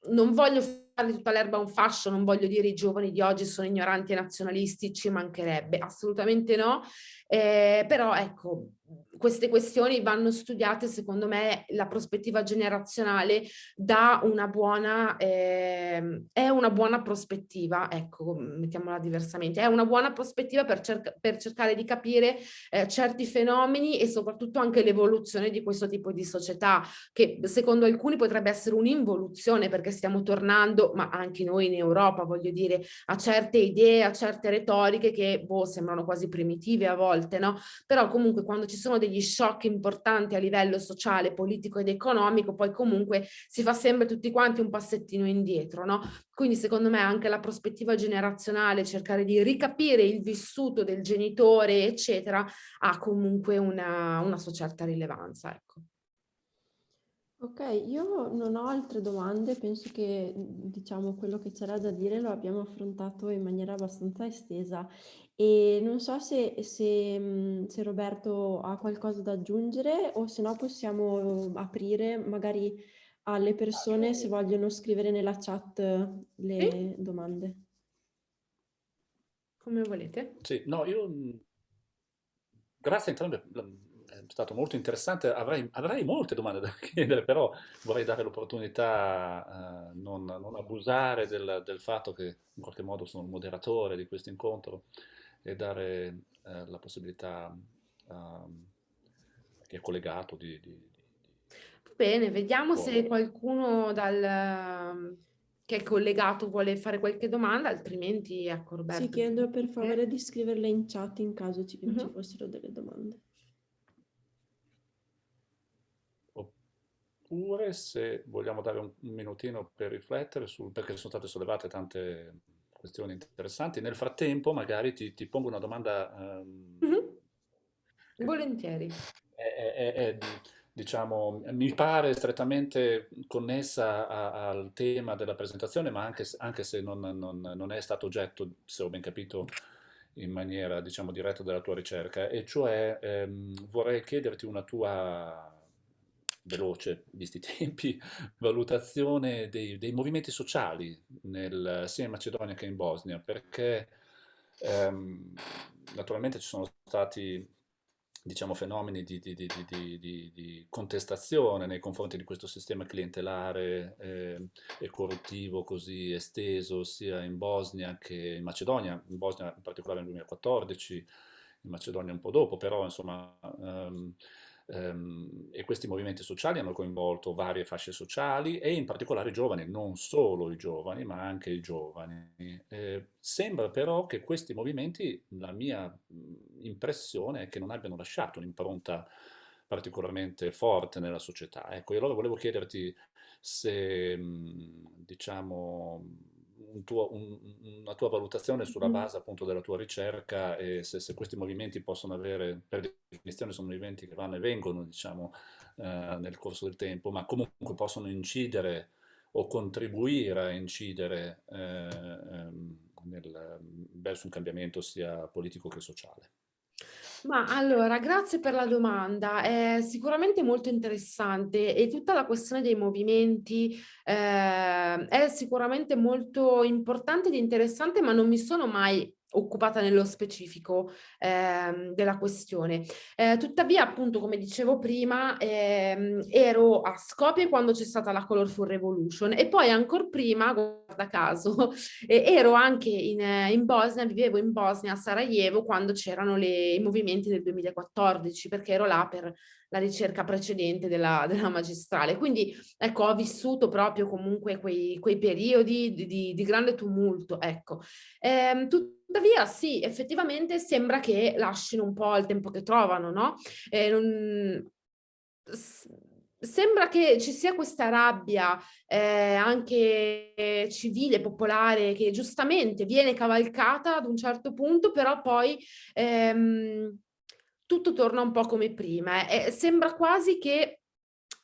non voglio fare tutta l'erba un fascio, non voglio dire i giovani di oggi sono ignoranti e nazionalisti, ci mancherebbe, assolutamente no, eh, però ecco, queste questioni vanno studiate, secondo me, la prospettiva generazionale dà una buona, eh, è una buona prospettiva, ecco, mettiamola diversamente, è una buona prospettiva per, cerca per cercare di capire eh, certi fenomeni e soprattutto anche l'evoluzione di questo tipo di società, che secondo alcuni potrebbe essere un'involuzione perché stiamo tornando, ma anche noi in Europa, voglio dire, a certe idee, a certe retoriche che boh, sembrano quasi primitive a volte, no? Però comunque quando ci sono degli shock importanti a livello sociale, politico ed economico, poi comunque si fa sempre tutti quanti un passettino indietro, no? Quindi secondo me anche la prospettiva generazionale, cercare di ricapire il vissuto del genitore, eccetera, ha comunque una, una sua certa rilevanza, ecco. Ok, io non ho altre domande, penso che diciamo quello che c'era da dire lo abbiamo affrontato in maniera abbastanza estesa e non so se, se, se Roberto ha qualcosa da aggiungere o se no possiamo aprire magari alle persone se vogliono scrivere nella chat le sì? domande. Come volete. Sì, no, io grazie a entrambi è stato molto interessante, avrei, avrei, molte domande da [laughs] chiedere, però vorrei dare l'opportunità, eh, non, non, abusare del, del, fatto che in qualche modo sono il moderatore di questo incontro e dare eh, la possibilità a chi è collegato di... di, di Bene, vediamo oh. se qualcuno dal, che è collegato vuole fare qualche domanda, altrimenti ecco Roberto. Sì, chiedo per favore di scriverle in chat in caso ci, uh -huh. ci fossero delle domande. oppure se vogliamo dare un minutino per riflettere sul perché sono state sollevate tante questioni interessanti. Nel frattempo magari ti, ti pongo una domanda. Um, mm -hmm. Volentieri. È, è, è, diciamo, mi pare strettamente connessa a, al tema della presentazione, ma anche, anche se non, non, non, è stato oggetto, se ho ben capito, in maniera diciamo, diretta della tua ricerca, e cioè ehm, vorrei chiederti una tua veloce, visti i tempi, [laughs] valutazione dei, dei movimenti sociali nel, sia in Macedonia che in Bosnia, perché ehm, naturalmente ci sono stati diciamo, fenomeni di, di, di, di, contestazione nei confronti di questo sistema clientelare eh, e corruttivo così esteso sia in Bosnia che in Macedonia, in Bosnia in particolare nel 2014, in Macedonia un po' dopo, però insomma... Um, e questi movimenti sociali hanno coinvolto varie fasce sociali e in particolare i giovani, non solo i giovani, ma anche i giovani. Eh, sembra però che questi movimenti, la mia impressione è che non abbiano lasciato un'impronta particolarmente forte nella società. Ecco, e allora volevo chiederti se, diciamo, un tuo, un, una tua valutazione sulla base appunto della tua ricerca e se, se, questi movimenti possono avere, per definizione sono movimenti che vanno e vengono diciamo eh, nel corso del tempo, ma comunque possono incidere o contribuire a incidere eh, ehm, nel, verso un cambiamento sia politico che sociale. Ma allora, grazie per la domanda, è sicuramente molto interessante e tutta la questione dei movimenti eh, è sicuramente molto importante ed interessante, ma non mi sono mai occupata nello specifico eh, della questione. Eh, tuttavia, appunto, come dicevo prima, ehm, ero a Skopje quando c'è stata la Colorful Revolution e poi ancora prima, guarda caso, [laughs] eh, ero anche in, in, Bosnia, vivevo in Bosnia, a Sarajevo, quando c'erano i movimenti del 2014, perché ero là per la ricerca precedente della, [laughs] della magistrale. Quindi, ecco, ho vissuto proprio comunque quei, quei periodi di, di, di, grande tumulto, ecco. Ehm, Tuttavia sì, effettivamente sembra che lasciano un po' il tempo che trovano, no? Eh, non... Sembra che ci sia questa rabbia eh, anche civile, popolare, che giustamente viene cavalcata ad un certo punto, però poi ehm, tutto torna un po' come prima. Eh. sembra quasi che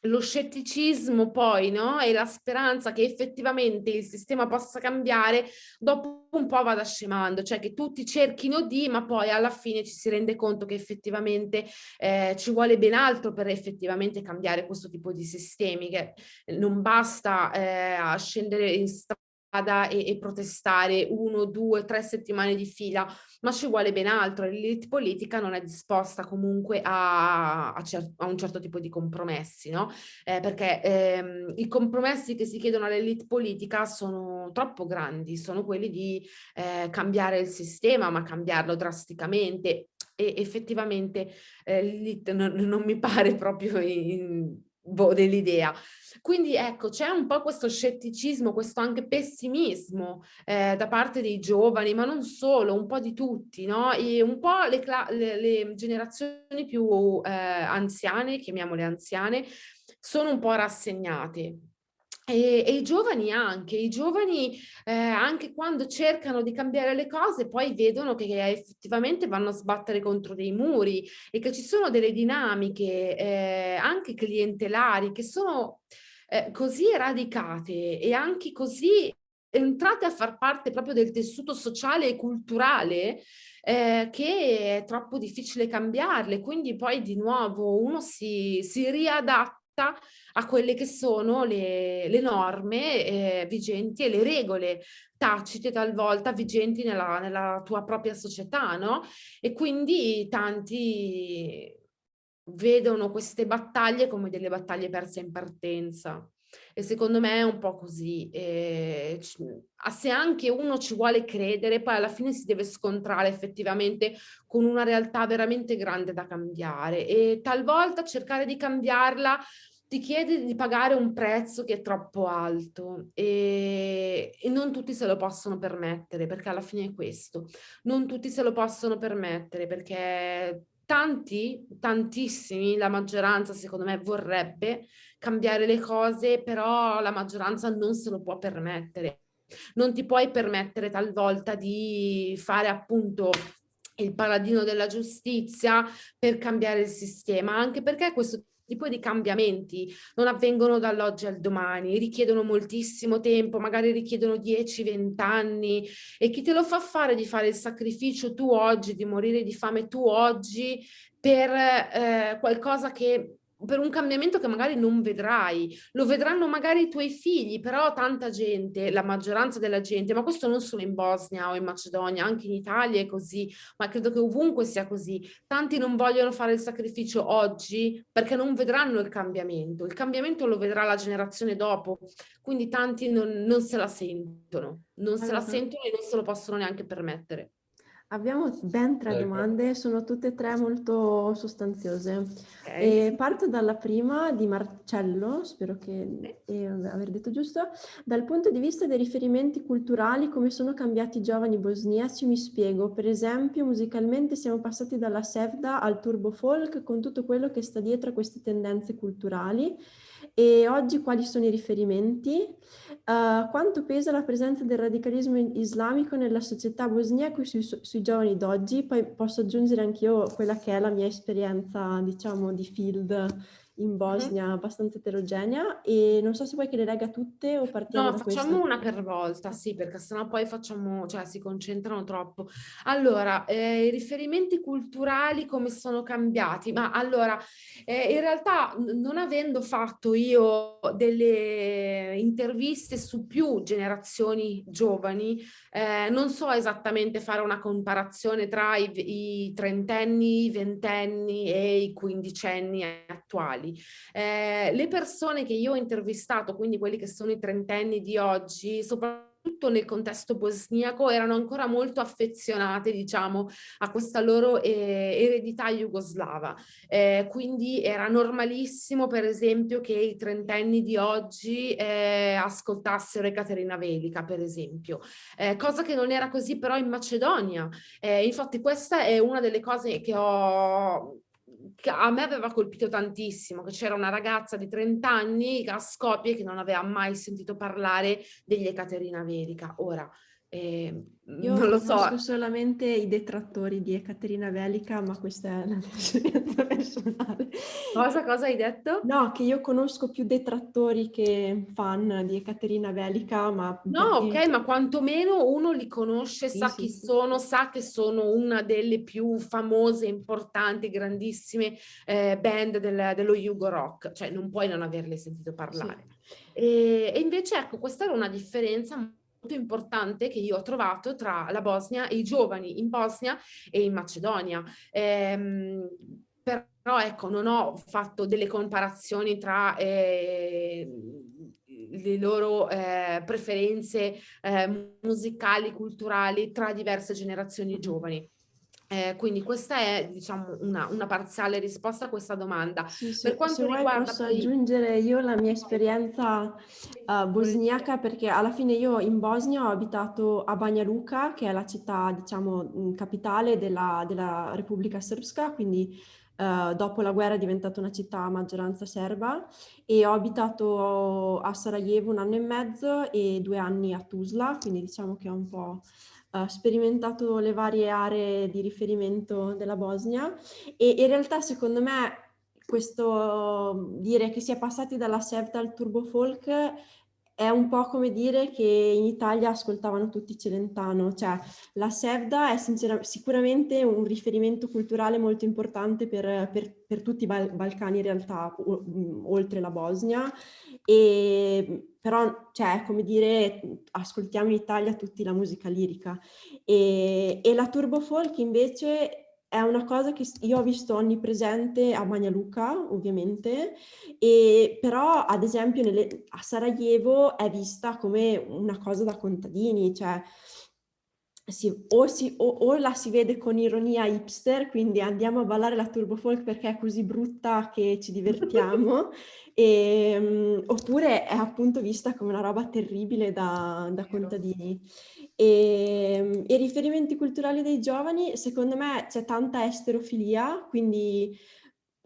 lo scetticismo poi, no? E la speranza che effettivamente il sistema possa cambiare, dopo un po' vada scemando, cioè che tutti cerchino di, ma poi alla fine ci si rende conto che effettivamente eh, ci vuole ben altro per effettivamente cambiare questo tipo di sistemi, che non basta eh, scendere in strada e, e, protestare uno, due, tre settimane di fila, ma ci vuole ben altro. L'elite politica non è disposta comunque a, a, a un certo tipo di compromessi, no? Eh, perché ehm, i compromessi che si chiedono all'elite politica sono troppo grandi, sono quelli di eh, cambiare il sistema, ma cambiarlo drasticamente e effettivamente eh, l'elite non, non, mi pare proprio in, boh, dell'idea. Quindi ecco, c'è un po' questo scetticismo, questo anche pessimismo eh, da parte dei giovani, ma non solo, un po' di tutti, no? E un po' le, le, le generazioni più eh, anziane, chiamiamole anziane, sono un po' rassegnate. E, e, i giovani anche, i giovani eh, anche quando cercano di cambiare le cose poi vedono che effettivamente vanno a sbattere contro dei muri e che ci sono delle dinamiche eh, anche clientelari che sono eh, così radicate e anche così entrate a far parte proprio del tessuto sociale e culturale eh, che è troppo difficile cambiarle, quindi poi di nuovo uno si, si riadatta a quelle che sono le, le norme eh, vigenti e le regole tacite talvolta vigenti nella, nella tua propria società, no? E quindi tanti vedono queste battaglie come delle battaglie perse in partenza. E secondo me è un po' così. E se anche uno ci vuole credere, poi alla fine si deve scontrare effettivamente con una realtà veramente grande da cambiare. E talvolta cercare di cambiarla ti chiede di pagare un prezzo che è troppo alto e, e, non tutti se lo possono permettere perché alla fine è questo non tutti se lo possono permettere perché tanti, tantissimi, la maggioranza secondo me vorrebbe cambiare le cose però la maggioranza non se lo può permettere. Non ti puoi permettere talvolta di fare appunto il paladino della giustizia per cambiare il sistema, anche perché questo tipo di cambiamenti non avvengono dall'oggi al domani, richiedono moltissimo tempo, magari richiedono 10-20 anni e chi te lo fa fare di fare il sacrificio tu oggi, di morire di fame tu oggi per eh, qualcosa che per un cambiamento che magari non vedrai, lo vedranno magari i tuoi figli, però tanta gente, la maggioranza della gente, ma questo non solo in Bosnia o in Macedonia, anche in Italia è così, ma credo che ovunque sia così, tanti non vogliono fare il sacrificio oggi perché non vedranno il cambiamento, il cambiamento lo vedrà la generazione dopo, quindi tanti non, non se la sentono, non se la sentono e non se lo possono neanche permettere. Abbiamo ben tre domande, sono tutte e tre molto sostanziose. Okay. E parto dalla prima di Marcello, spero che eh, aver detto giusto. Dal punto di vista dei riferimenti culturali, come sono cambiati i giovani bosniaci? Mi spiego. Per esempio, musicalmente siamo passati dalla sevda al turbo folk con tutto quello che sta dietro a queste tendenze culturali. E oggi quali sono i riferimenti? Uh, quanto pesa la presenza del radicalismo islamico nella società bosniaca sui, sui giovani d'oggi? Poi posso aggiungere anch'io quella che è la mia esperienza, diciamo, di field in Bosnia mm-hmm. abbastanza eterogenea e non so se vuoi che le legga tutte o partiamo no, facciamo questa. una per volta, sì, perché sennò poi facciamo, cioè si concentrano troppo. Allora, eh, i riferimenti culturali come sono cambiati? Ma allora, eh, in realtà non avendo fatto io delle interviste su più generazioni giovani, eh, non so esattamente fare una comparazione tra i, i trentenni, i ventenni e i quindicenni attuali eh, le persone che io ho intervistato, quindi quelli che sono i trentenni di oggi, soprattutto nel contesto bosniaco erano ancora molto affezionate diciamo a questa loro eh, eredità jugoslava. Eh, quindi era normalissimo per esempio che i trentenni di oggi eh, ascoltassero Ekaterina Velica per esempio. Eh, cosa che non era così però in Macedonia. Eh, infatti questa è una delle cose che ho a me aveva colpito tantissimo, che c'era una ragazza di 30 anni a Skopje che non aveva mai sentito parlare degli Ekaterina Verica. Ora, eh, Io non lo so. solamente i detrattori di Ekaterina Velica, ma questa è la [laughs] mia esperienza personale. Cosa, cosa hai detto? No, che io conosco più detrattori che fan di Ekaterina Velica, ma... No, perché... ok, ma quantomeno uno li conosce, sì, sa sì, chi sì. sono, sa che sono una delle più famose, importanti, grandissime eh, band del, dello Yugo Rock, cioè non puoi non averle sentito parlare. E, e invece ecco, questa era una differenza importante che io ho trovato tra la Bosnia e i giovani in Bosnia e in Macedonia. Ehm, però ecco, non ho fatto delle comparazioni tra eh, le loro eh, preferenze eh, musicali, culturali tra diverse generazioni giovani. Eh, quindi questa è diciamo una, una, parziale risposta a questa domanda. Sì, sì, per quanto riguarda posso poi... aggiungere io la mia esperienza uh, bosniaca perché alla fine io in Bosnia ho abitato a Banja Luka che è la città diciamo capitale della, della Repubblica Srpska quindi uh, dopo la guerra è diventata una città a maggioranza serba e ho abitato a Sarajevo un anno e mezzo e due anni a Tuzla quindi diciamo che ho un po' uh, sperimentato le varie aree di riferimento della Bosnia e in realtà secondo me questo dire che si è passati dalla Sevta al turbo folk è un po' come dire che in Italia ascoltavano tutti Celentano, cioè la Sevda è sicuramente un riferimento culturale molto importante per, per, per tutti i Bal Balcani in realtà, oltre la Bosnia, e, però cioè, come dire ascoltiamo in Italia tutti la musica lirica. E, e la turbo folk invece è una cosa che io ho visto onnipresente a Magnaluca, ovviamente, e però ad esempio nelle, a Sarajevo è vista come una cosa da contadini, cioè si, o, si, o, o, la si vede con ironia hipster, quindi andiamo a ballare la turbo folk perché è così brutta che ci divertiamo, [laughs] e, um, oppure è appunto vista come una roba terribile da, da contadini. E i riferimenti culturali dei giovani, secondo me c'è tanta esterofilia, quindi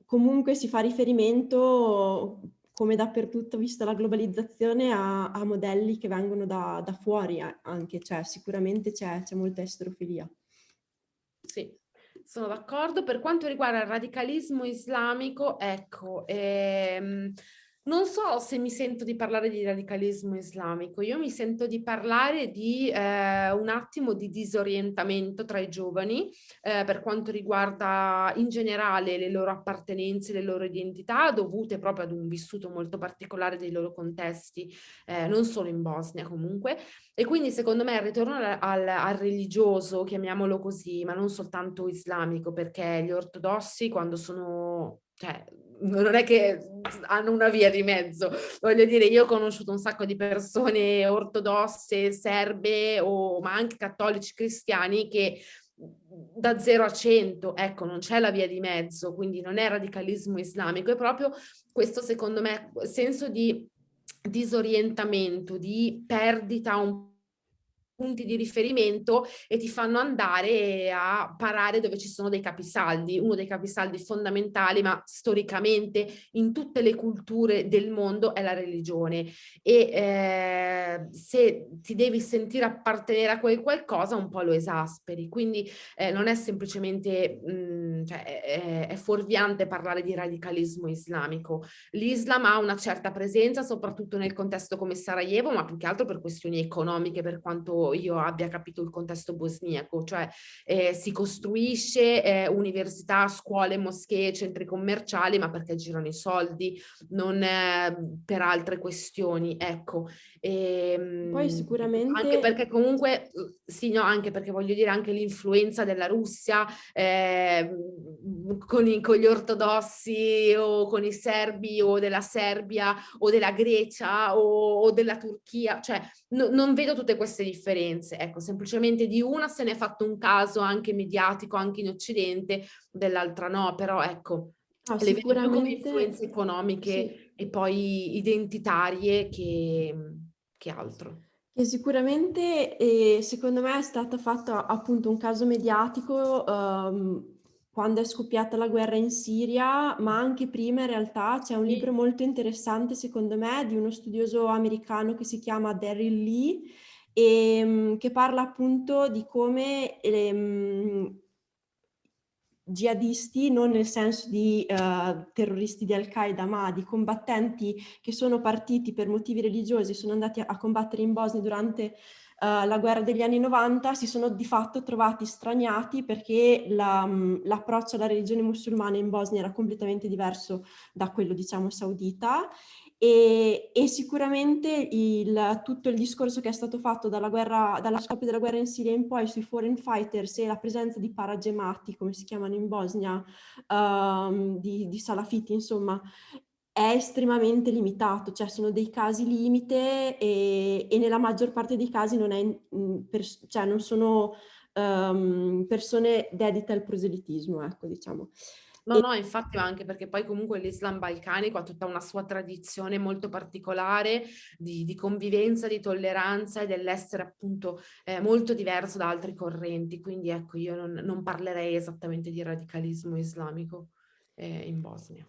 comunque si fa riferimento come dappertutto, vista la globalizzazione, a, a modelli che vengono da, da fuori anche, cioè sicuramente c'è molta esterofilia. Sì, sono d'accordo. Per quanto riguarda il radicalismo islamico, ecco, ehm, non so se mi sento di parlare di radicalismo islamico, io mi sento di parlare di eh, un attimo di disorientamento tra i giovani eh, per quanto riguarda in generale le loro appartenenze, le loro identità dovute proprio ad un vissuto molto particolare dei loro contesti, eh, non solo in Bosnia comunque, e quindi secondo me il ritorno al, al, religioso, chiamiamolo così, ma non soltanto islamico, perché gli ortodossi quando sono cioè, non è che hanno una via di mezzo, voglio dire, io ho conosciuto un sacco di persone ortodosse, serbe, o, ma anche cattolici cristiani che da 0 a 100, ecco, non c'è la via di mezzo, quindi non è radicalismo islamico, è proprio questo secondo me senso di disorientamento, di perdita un po' punti di riferimento e ti fanno andare a parare dove ci sono dei capisaldi. Uno dei capisaldi fondamentali, ma storicamente in tutte le culture del mondo, è la religione. E eh, se ti devi sentire appartenere a quel qualcosa, un po' lo esasperi. Quindi eh, non è semplicemente, mh, mm, cioè, è, è fuorviante parlare di radicalismo islamico. L'Islam ha una certa presenza, soprattutto nel contesto come Sarajevo, ma più che altro per questioni economiche, per quanto io abbia capito il contesto bosniaco, cioè eh, si costruisce eh, università, scuole, moschee, centri commerciali, ma perché girano i soldi, non eh, per altre questioni, ecco. E, ehm, Poi sicuramente... Anche perché comunque, sì, no, anche perché voglio dire anche l'influenza della Russia eh, con, i, con, gli ortodossi o con i serbi o della Serbia o della Grecia o, o della Turchia, cioè no, non vedo tutte queste differenze differenze, ecco, semplicemente di una se ne è fatto un caso anche mediatico, anche in Occidente, dell'altra no, però ecco, ah, le vedo come influenze economiche sì. e poi identitarie che, che altro. E sicuramente eh, secondo me è stato fatto appunto un caso mediatico um, quando è scoppiata la guerra in Siria, ma anche prima in realtà c'è un libro molto interessante secondo me di uno studioso americano che si chiama Daryl Lee e ehm, che parla appunto di come ehm, jihadisti, non nel senso di uh, terroristi di Al-Qaeda, ma di combattenti che sono partiti per motivi religiosi, sono andati a, a combattere in Bosnia durante uh, la guerra degli anni 90, si sono di fatto trovati straniati perché l'approccio la, alla religione musulmana in Bosnia era completamente diverso da quello, diciamo, saudita e, e sicuramente il, tutto il discorso che è stato fatto dalla, guerra, dalla scoppio della guerra in Siria in poi sui foreign fighters e la presenza di paragemati, come si chiamano in Bosnia, um, di, di salafiti, insomma, è estremamente limitato, cioè sono dei casi limite e, e nella maggior parte dei casi non, è, per, cioè non sono um, persone dedite al proselitismo, ecco, diciamo. No, no, infatti anche perché poi comunque l'Islam balcanico ha tutta una sua tradizione molto particolare di, di convivenza, di tolleranza e dell'essere appunto eh, molto diverso da altri correnti, quindi ecco io non, non parlerei esattamente di radicalismo islamico eh, in Bosnia.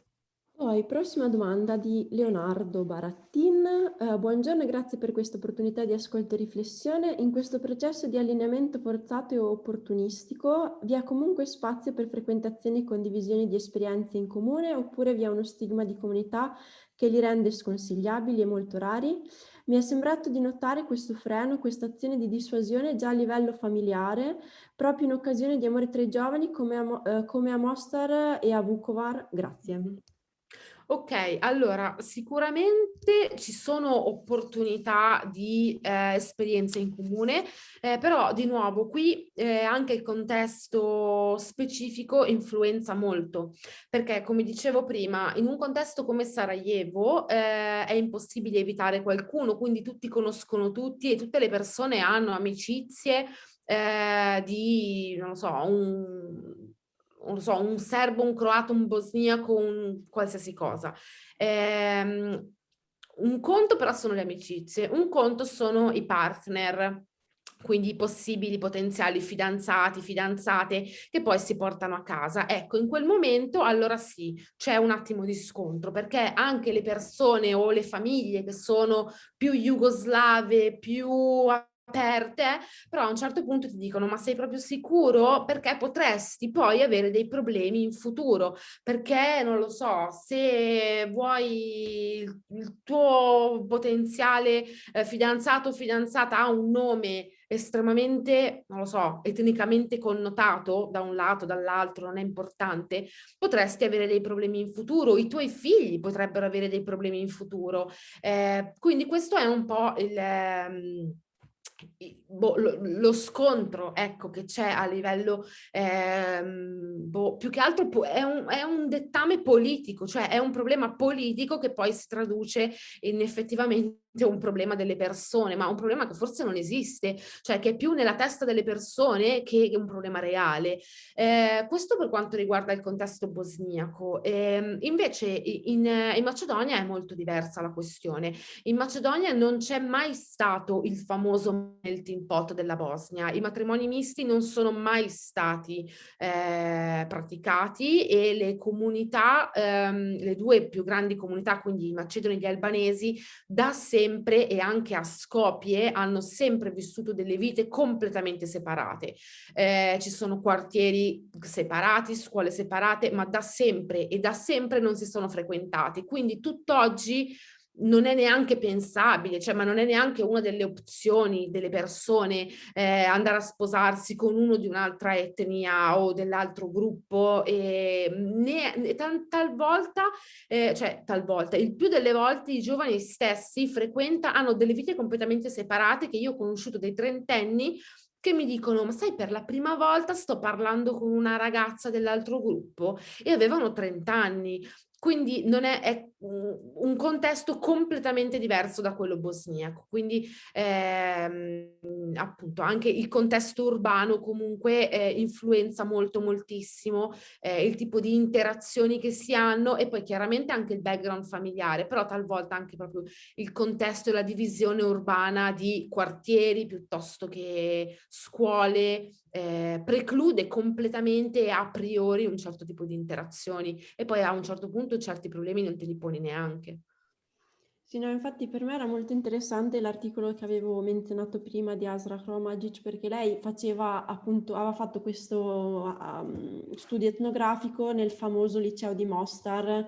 Poi, prossima domanda di Leonardo Barattin. Uh, buongiorno e grazie per questa opportunità di ascolto e riflessione. In questo processo di allineamento forzato e opportunistico vi è comunque spazio per frequentazioni e condivisioni di esperienze in comune oppure vi è uno stigma di comunità che li rende sconsigliabili e molto rari? Mi è sembrato di notare questo freno, questa azione di dissuasione già a livello familiare, proprio in occasione di Amore tra i giovani come a, uh, come a Mostar e a Vukovar. Grazie. Ok, allora sicuramente ci sono opportunità di eh, esperienze in comune, eh, però di nuovo qui eh, anche il contesto specifico influenza molto, perché come dicevo prima, in un contesto come Sarajevo eh, è impossibile evitare qualcuno, quindi tutti conoscono tutti e tutte le persone hanno amicizie eh, di, non so, un non so, un serbo, un croato, un bosniaco, un qualsiasi cosa. Ehm, un conto però sono le amicizie, un conto sono i partner, quindi i possibili potenziali fidanzati, fidanzate che poi si portano a casa. Ecco, in quel momento allora sì, c'è un attimo di scontro perché anche le persone o le famiglie che sono più jugoslave, più aperte, però a un certo punto ti dicono ma sei proprio sicuro? Perché potresti poi avere dei problemi in futuro, perché non lo so, se vuoi il, tuo potenziale eh, fidanzato o fidanzata ha un nome estremamente, non lo so, etnicamente connotato da un lato, dall'altro, non è importante, potresti avere dei problemi in futuro, i tuoi figli potrebbero avere dei problemi in futuro. Eh, quindi questo è un po' il... Ehm, boh, lo, lo, scontro ecco, che c'è a livello, ehm, boh, più che altro è un, è un, dettame politico, cioè è un problema politico che poi si traduce in effettivamente un problema delle persone, ma un problema che forse non esiste, cioè che è più nella testa delle persone che un problema reale. Eh, questo per quanto riguarda il contesto bosniaco. Eh, invece in, in, Macedonia è molto diversa la questione. In Macedonia non c'è mai stato il famoso melting pot della Bosnia, i matrimoni misti non sono mai stati eh, praticati e le comunità, ehm, le due più grandi comunità, quindi i macedoni e gli albanesi, da sempre sempre e anche a Skopje hanno sempre vissuto delle vite completamente separate. Eh, ci sono quartieri separati, scuole separate, ma da sempre e da sempre non si sono frequentati. Quindi tutt'oggi non è neanche pensabile, cioè, ma non è neanche una delle opzioni delle persone eh, andare a sposarsi con uno di un'altra etnia o dell'altro gruppo e né, né tal, talvolta, eh, cioè talvolta, il più delle volte i giovani stessi frequentano, hanno delle vite completamente separate che io ho conosciuto dei trentenni che mi dicono ma sai per la prima volta sto parlando con una ragazza dell'altro gruppo e avevano 30 anni quindi non è, è, un contesto completamente diverso da quello bosniaco, quindi ehm, appunto anche il contesto urbano comunque eh, influenza molto moltissimo eh, il tipo di interazioni che si hanno e poi chiaramente anche il background familiare, però talvolta anche proprio il contesto e la divisione urbana di quartieri piuttosto che scuole, eh, preclude completamente a priori un certo tipo di interazioni e poi a un certo punto certi problemi non te li poni neanche. Sì, no, infatti per me era molto interessante l'articolo che avevo menzionato prima di Asra Kromagic perché lei faceva appunto, aveva fatto questo um, studio etnografico nel famoso liceo di Mostar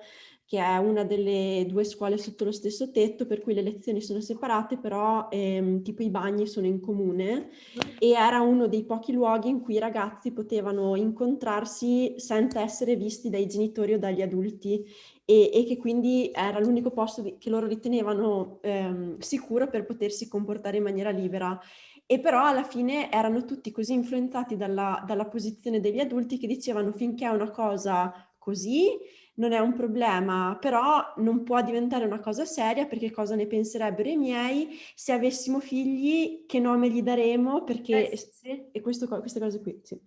che è una delle due scuole sotto lo stesso tetto, per cui le lezioni sono separate, però ehm, tipo i bagni sono in comune. E era uno dei pochi luoghi in cui i ragazzi potevano incontrarsi senza essere visti dai genitori o dagli adulti. E, e che quindi era l'unico posto di, che loro ritenevano ehm, sicuro per potersi comportare in maniera libera. E però alla fine erano tutti così influenzati dalla, dalla posizione degli adulti che dicevano finché è una cosa così non è un problema, però non può diventare una cosa seria perché cosa ne penserebbero i miei se avessimo figli, che nome gli daremo, perché... Eh, sì. E questo, queste cose qui, sì.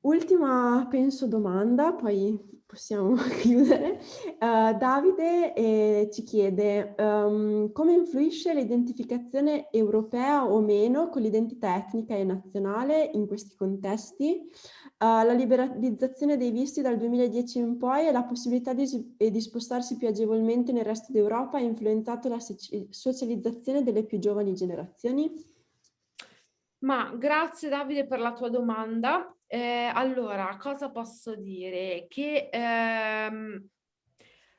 Ultima, penso, domanda, poi possiamo [laughs] chiudere. Uh, Davide eh, ci chiede um, come influisce l'identificazione europea o meno con l'identità etnica e nazionale in questi contesti? Uh, la liberalizzazione dei visti dal 2010 in poi e la possibilità di, di spostarsi più agevolmente nel resto d'Europa ha influenzato la socializzazione delle più giovani generazioni? Ma grazie Davide per la tua domanda. Eh, allora, cosa posso dire? Che ehm,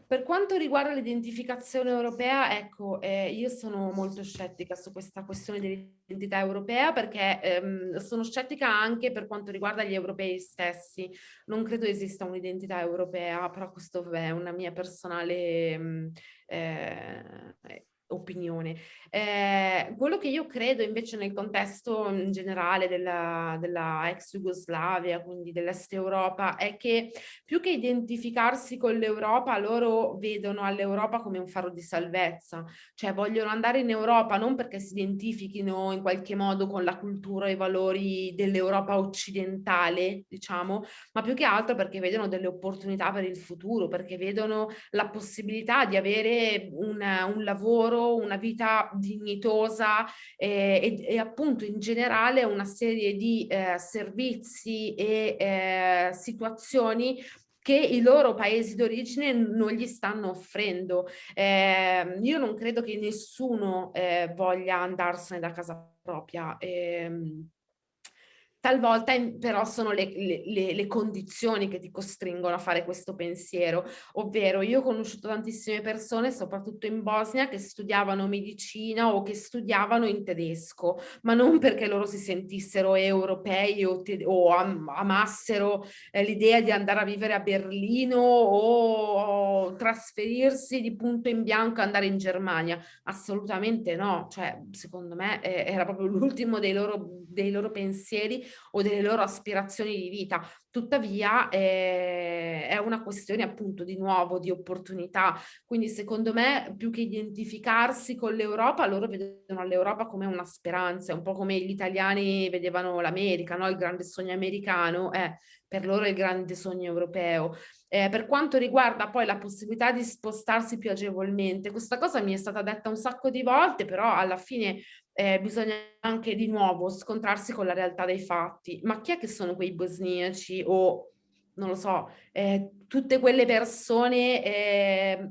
per quanto riguarda l'identificazione europea, ecco, eh, io sono molto scettica su questa questione dell'identità europea perché ehm, sono scettica anche per quanto riguarda gli europei stessi. Non credo esista un'identità europea, però questo è una mia personale mm, eh, opinione. Eh, quello che io credo invece nel contesto in generale della, della ex Jugoslavia, quindi dell'Est Europa, è che più che identificarsi con l'Europa, loro vedono all'Europa come un faro di salvezza, cioè vogliono andare in Europa non perché si identifichino in qualche modo con la cultura e i valori dell'Europa occidentale, diciamo, ma più che altro perché vedono delle opportunità per il futuro, perché vedono la possibilità di avere un, un lavoro una vita dignitosa eh, e, e, appunto in generale una serie di eh, servizi e eh, situazioni che i loro paesi d'origine non gli stanno offrendo. Eh, io non credo che nessuno eh, voglia andarsene da casa propria. Eh, Talvolta però sono le, le, le, condizioni che ti costringono a fare questo pensiero, ovvero io ho conosciuto tantissime persone, soprattutto in Bosnia, che studiavano medicina o che studiavano in tedesco, ma non perché loro si sentissero europei o, o am amassero eh, l'idea di andare a vivere a Berlino o, o trasferirsi di punto in bianco e andare in Germania, assolutamente no, cioè secondo me eh, era proprio l'ultimo dei loro, dei loro pensieri o delle loro aspirazioni di vita. Tuttavia eh, è una questione appunto di nuovo di opportunità. Quindi secondo me più che identificarsi con l'Europa, loro vedono l'Europa come una speranza, un po' come gli italiani vedevano l'America, no? il grande sogno americano, eh, per loro è il grande sogno europeo. Eh, per quanto riguarda poi la possibilità di spostarsi più agevolmente, questa cosa mi è stata detta un sacco di volte, però alla fine eh, bisogna anche di nuovo scontrarsi con la realtà dei fatti. Ma chi è che sono quei bosniaci o, non lo so, eh, tutte quelle persone eh,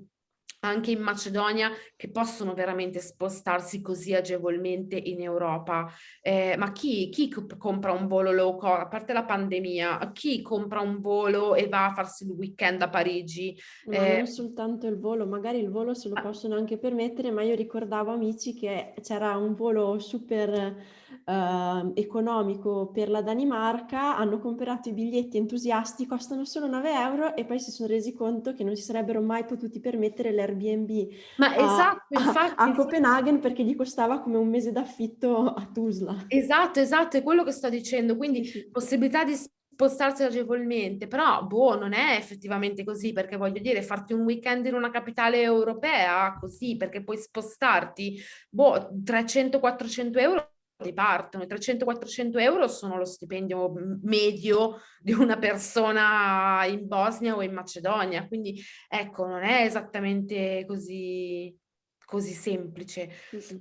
anche in Macedonia che possono veramente spostarsi così agevolmente in Europa. Eh, ma chi, chi, compra un volo low cost, a parte la pandemia, chi compra un volo e va a farsi il weekend a Parigi? Ma eh, non soltanto il volo, magari il volo se lo possono anche permettere, ma io ricordavo amici che c'era un volo super eh, economico per la Danimarca, hanno comprato i biglietti entusiasti, costano solo 9 euro e poi si sono resi conto che non si sarebbero mai potuti permettere l'Airbnb Ma esatto, infatti, a, a Copenaghen perché gli costava come un mese d'affitto a Tuzla. Esatto, esatto, è quello che sto dicendo, quindi sì. possibilità di spostarsi agevolmente, però boh, non è effettivamente così, perché voglio dire, farti un weekend in una capitale europea, così, perché puoi spostarti, boh, 300-400 euro partono. I 300-400 euro sono lo stipendio medio di una persona in Bosnia o in Macedonia, quindi ecco, non è esattamente così, così semplice.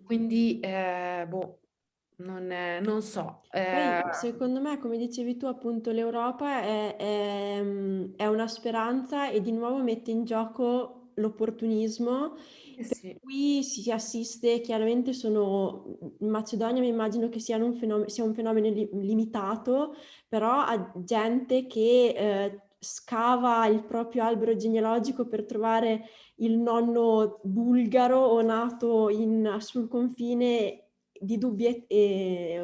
Quindi, eh, boh, non, è, non so. Eh... Poi, secondo me, come dicevi tu, appunto, l'Europa è, è, è una speranza e di nuovo mette in gioco l'opportunismo eh sì. Qui si assiste, chiaramente sono, in Macedonia mi immagino che un fenomeno, sia un fenomeno li, limitato, però a gente che eh, scava il proprio albero genealogico per trovare il nonno bulgaro o nato in, sul confine di dubbia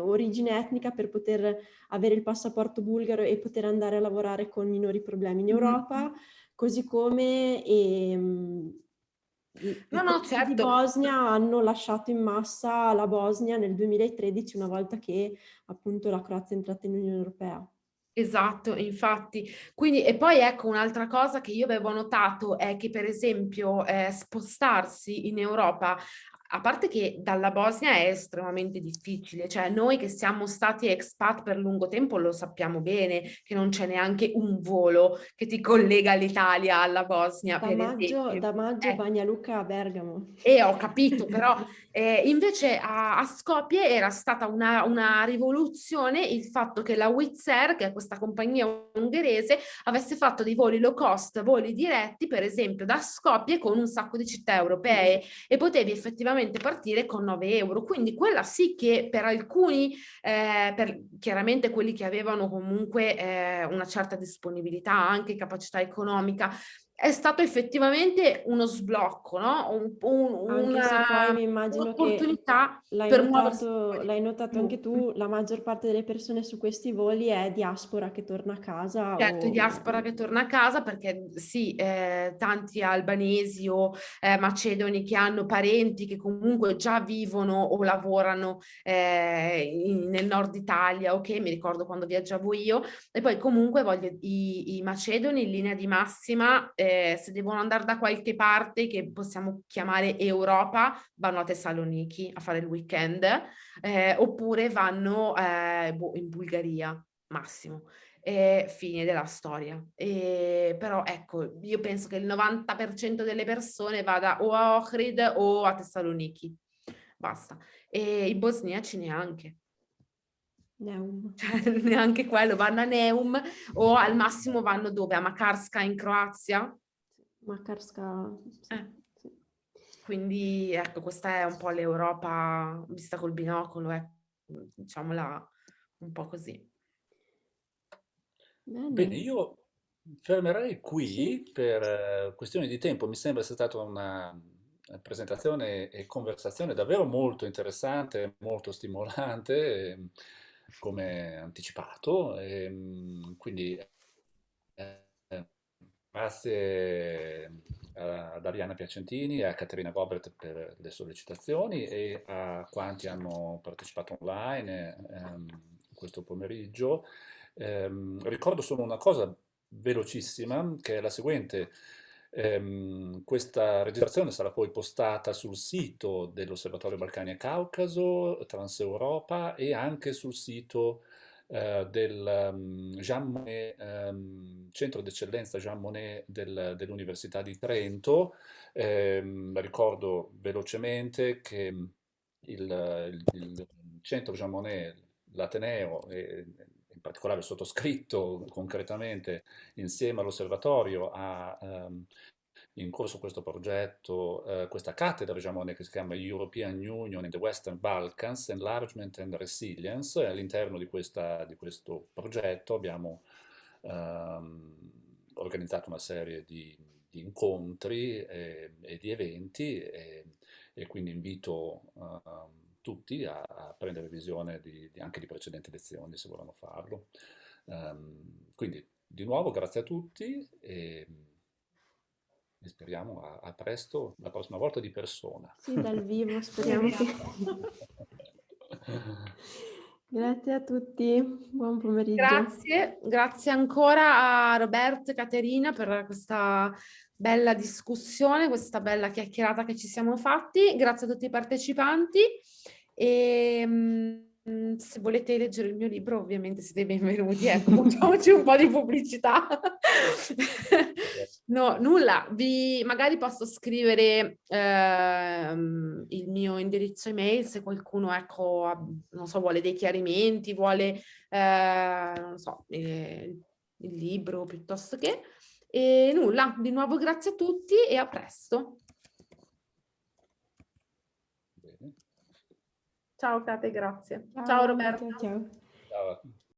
origine etnica per poter avere il passaporto bulgaro e poter andare a lavorare con minori problemi in Europa, mm-hmm. Così come ehm, no, no, certo. di Bosnia hanno lasciato in massa la Bosnia nel 2013 una volta che appunto la Croazia è entrata in Unione Europea. Esatto, infatti. Quindi, e poi ecco un'altra cosa che io avevo notato è che per esempio eh, spostarsi in Europa a parte che dalla Bosnia è estremamente difficile, cioè noi che siamo stati expat per lungo tempo lo sappiamo bene che non c'è neanche un volo che ti collega l'Italia alla Bosnia. Da maggio, da maggio eh. Bagna Luca a Bergamo. E eh, ho capito, però eh, invece a, a, Skopje era stata una, una, rivoluzione il fatto che la Wizz Air, che è questa compagnia ungherese, avesse fatto dei voli low cost, voli diretti, per esempio da Skopje con un sacco di città europee mm. e potevi effettivamente effettivamente partire con 9 euro. Quindi quella sì che per alcuni, eh, per chiaramente quelli che avevano comunque eh, una certa disponibilità, anche capacità economica, è stato effettivamente uno sblocco, no? Un, un, immagino che l'hai notato, l'hai notato anche tu, la maggior parte delle persone su questi voli è diaspora che torna a casa. Certo, o... diaspora che torna a casa perché sì, eh, tanti albanesi o eh, macedoni che hanno parenti che comunque già vivono o lavorano eh, in, nel nord Italia, ok? Mi ricordo quando viaggiavo io e poi comunque voglio i, i macedoni in linea di massima eh, eh, se devono andare da qualche parte che possiamo chiamare Europa, vanno a Thessaloniki a fare il weekend, eh, oppure vanno eh, boh, in Bulgaria, massimo. E fine della storia. E, però ecco, io penso che il 90% delle persone vada o a Ohrid o a Thessaloniki. Basta. E i bosniaci neanche. Neum. [laughs] Cioè, neanche quello, vanno a Neum o al massimo vanno dove? A Makarska in Croazia? Makarska, sì. Eh. Quindi ecco, questa è un po' l'Europa vista col binocolo, eh. diciamola un po' così. Bene, Bene io fermerei qui sì. per eh, questioni di tempo. Mi sembra sia stata una presentazione e conversazione davvero molto interessante, molto stimolante. Ehm, come anticipato, e, ehm, quindi eh, grazie ad Ariana Piacentini e a Caterina Gobert per le sollecitazioni e a quanti hanno partecipato online ehm, questo pomeriggio. Ehm, ricordo solo una cosa velocissima, che è la seguente. Ehm, questa registrazione sarà poi postata sul sito dell'Osservatorio Balcani e Caucaso, Transeuropa e anche sul sito eh, del um, Monnet, um, Centro d'Eccellenza Jean Monnet del, dell'Università di Trento. Ehm, ricordo velocemente che il, il, il Centro Jean Monnet, l'Ateneo, in particolare sottoscritto concretamente insieme all'osservatorio ha um, in corso questo progetto, uh, questa cattedra diciamo, che si chiama European Union in the Western Balkans, Enlargement and Resilience, all'interno di, di, questo progetto abbiamo um, organizzato una serie di, di incontri e, e, di eventi e, e quindi invito uh, tutti a, a prendere visione di, di, anche di precedenti lezioni se vogliono farlo. Um, quindi di nuovo grazie a tutti e, e speriamo a, a, presto, la prossima volta di persona. Sì, dal [laughs] vivo, speriamo che... [laughs] Grazie a tutti, buon pomeriggio. Grazie, grazie ancora a Roberto e Caterina per questa bella discussione, questa bella chiacchierata che ci siamo fatti. Grazie a tutti i partecipanti e mh, se volete leggere il mio libro ovviamente siete benvenuti, ecco, facciamoci un po' di pubblicità. no, nulla, vi magari posso scrivere eh, il mio indirizzo email se qualcuno, ecco, non so, vuole dei chiarimenti, vuole, eh, non so, eh, il libro piuttosto che... E nulla, di nuovo grazie a tutti e a presto. Ciao Kate, grazie. Ciao, ciao Roberto. ciao. ciao.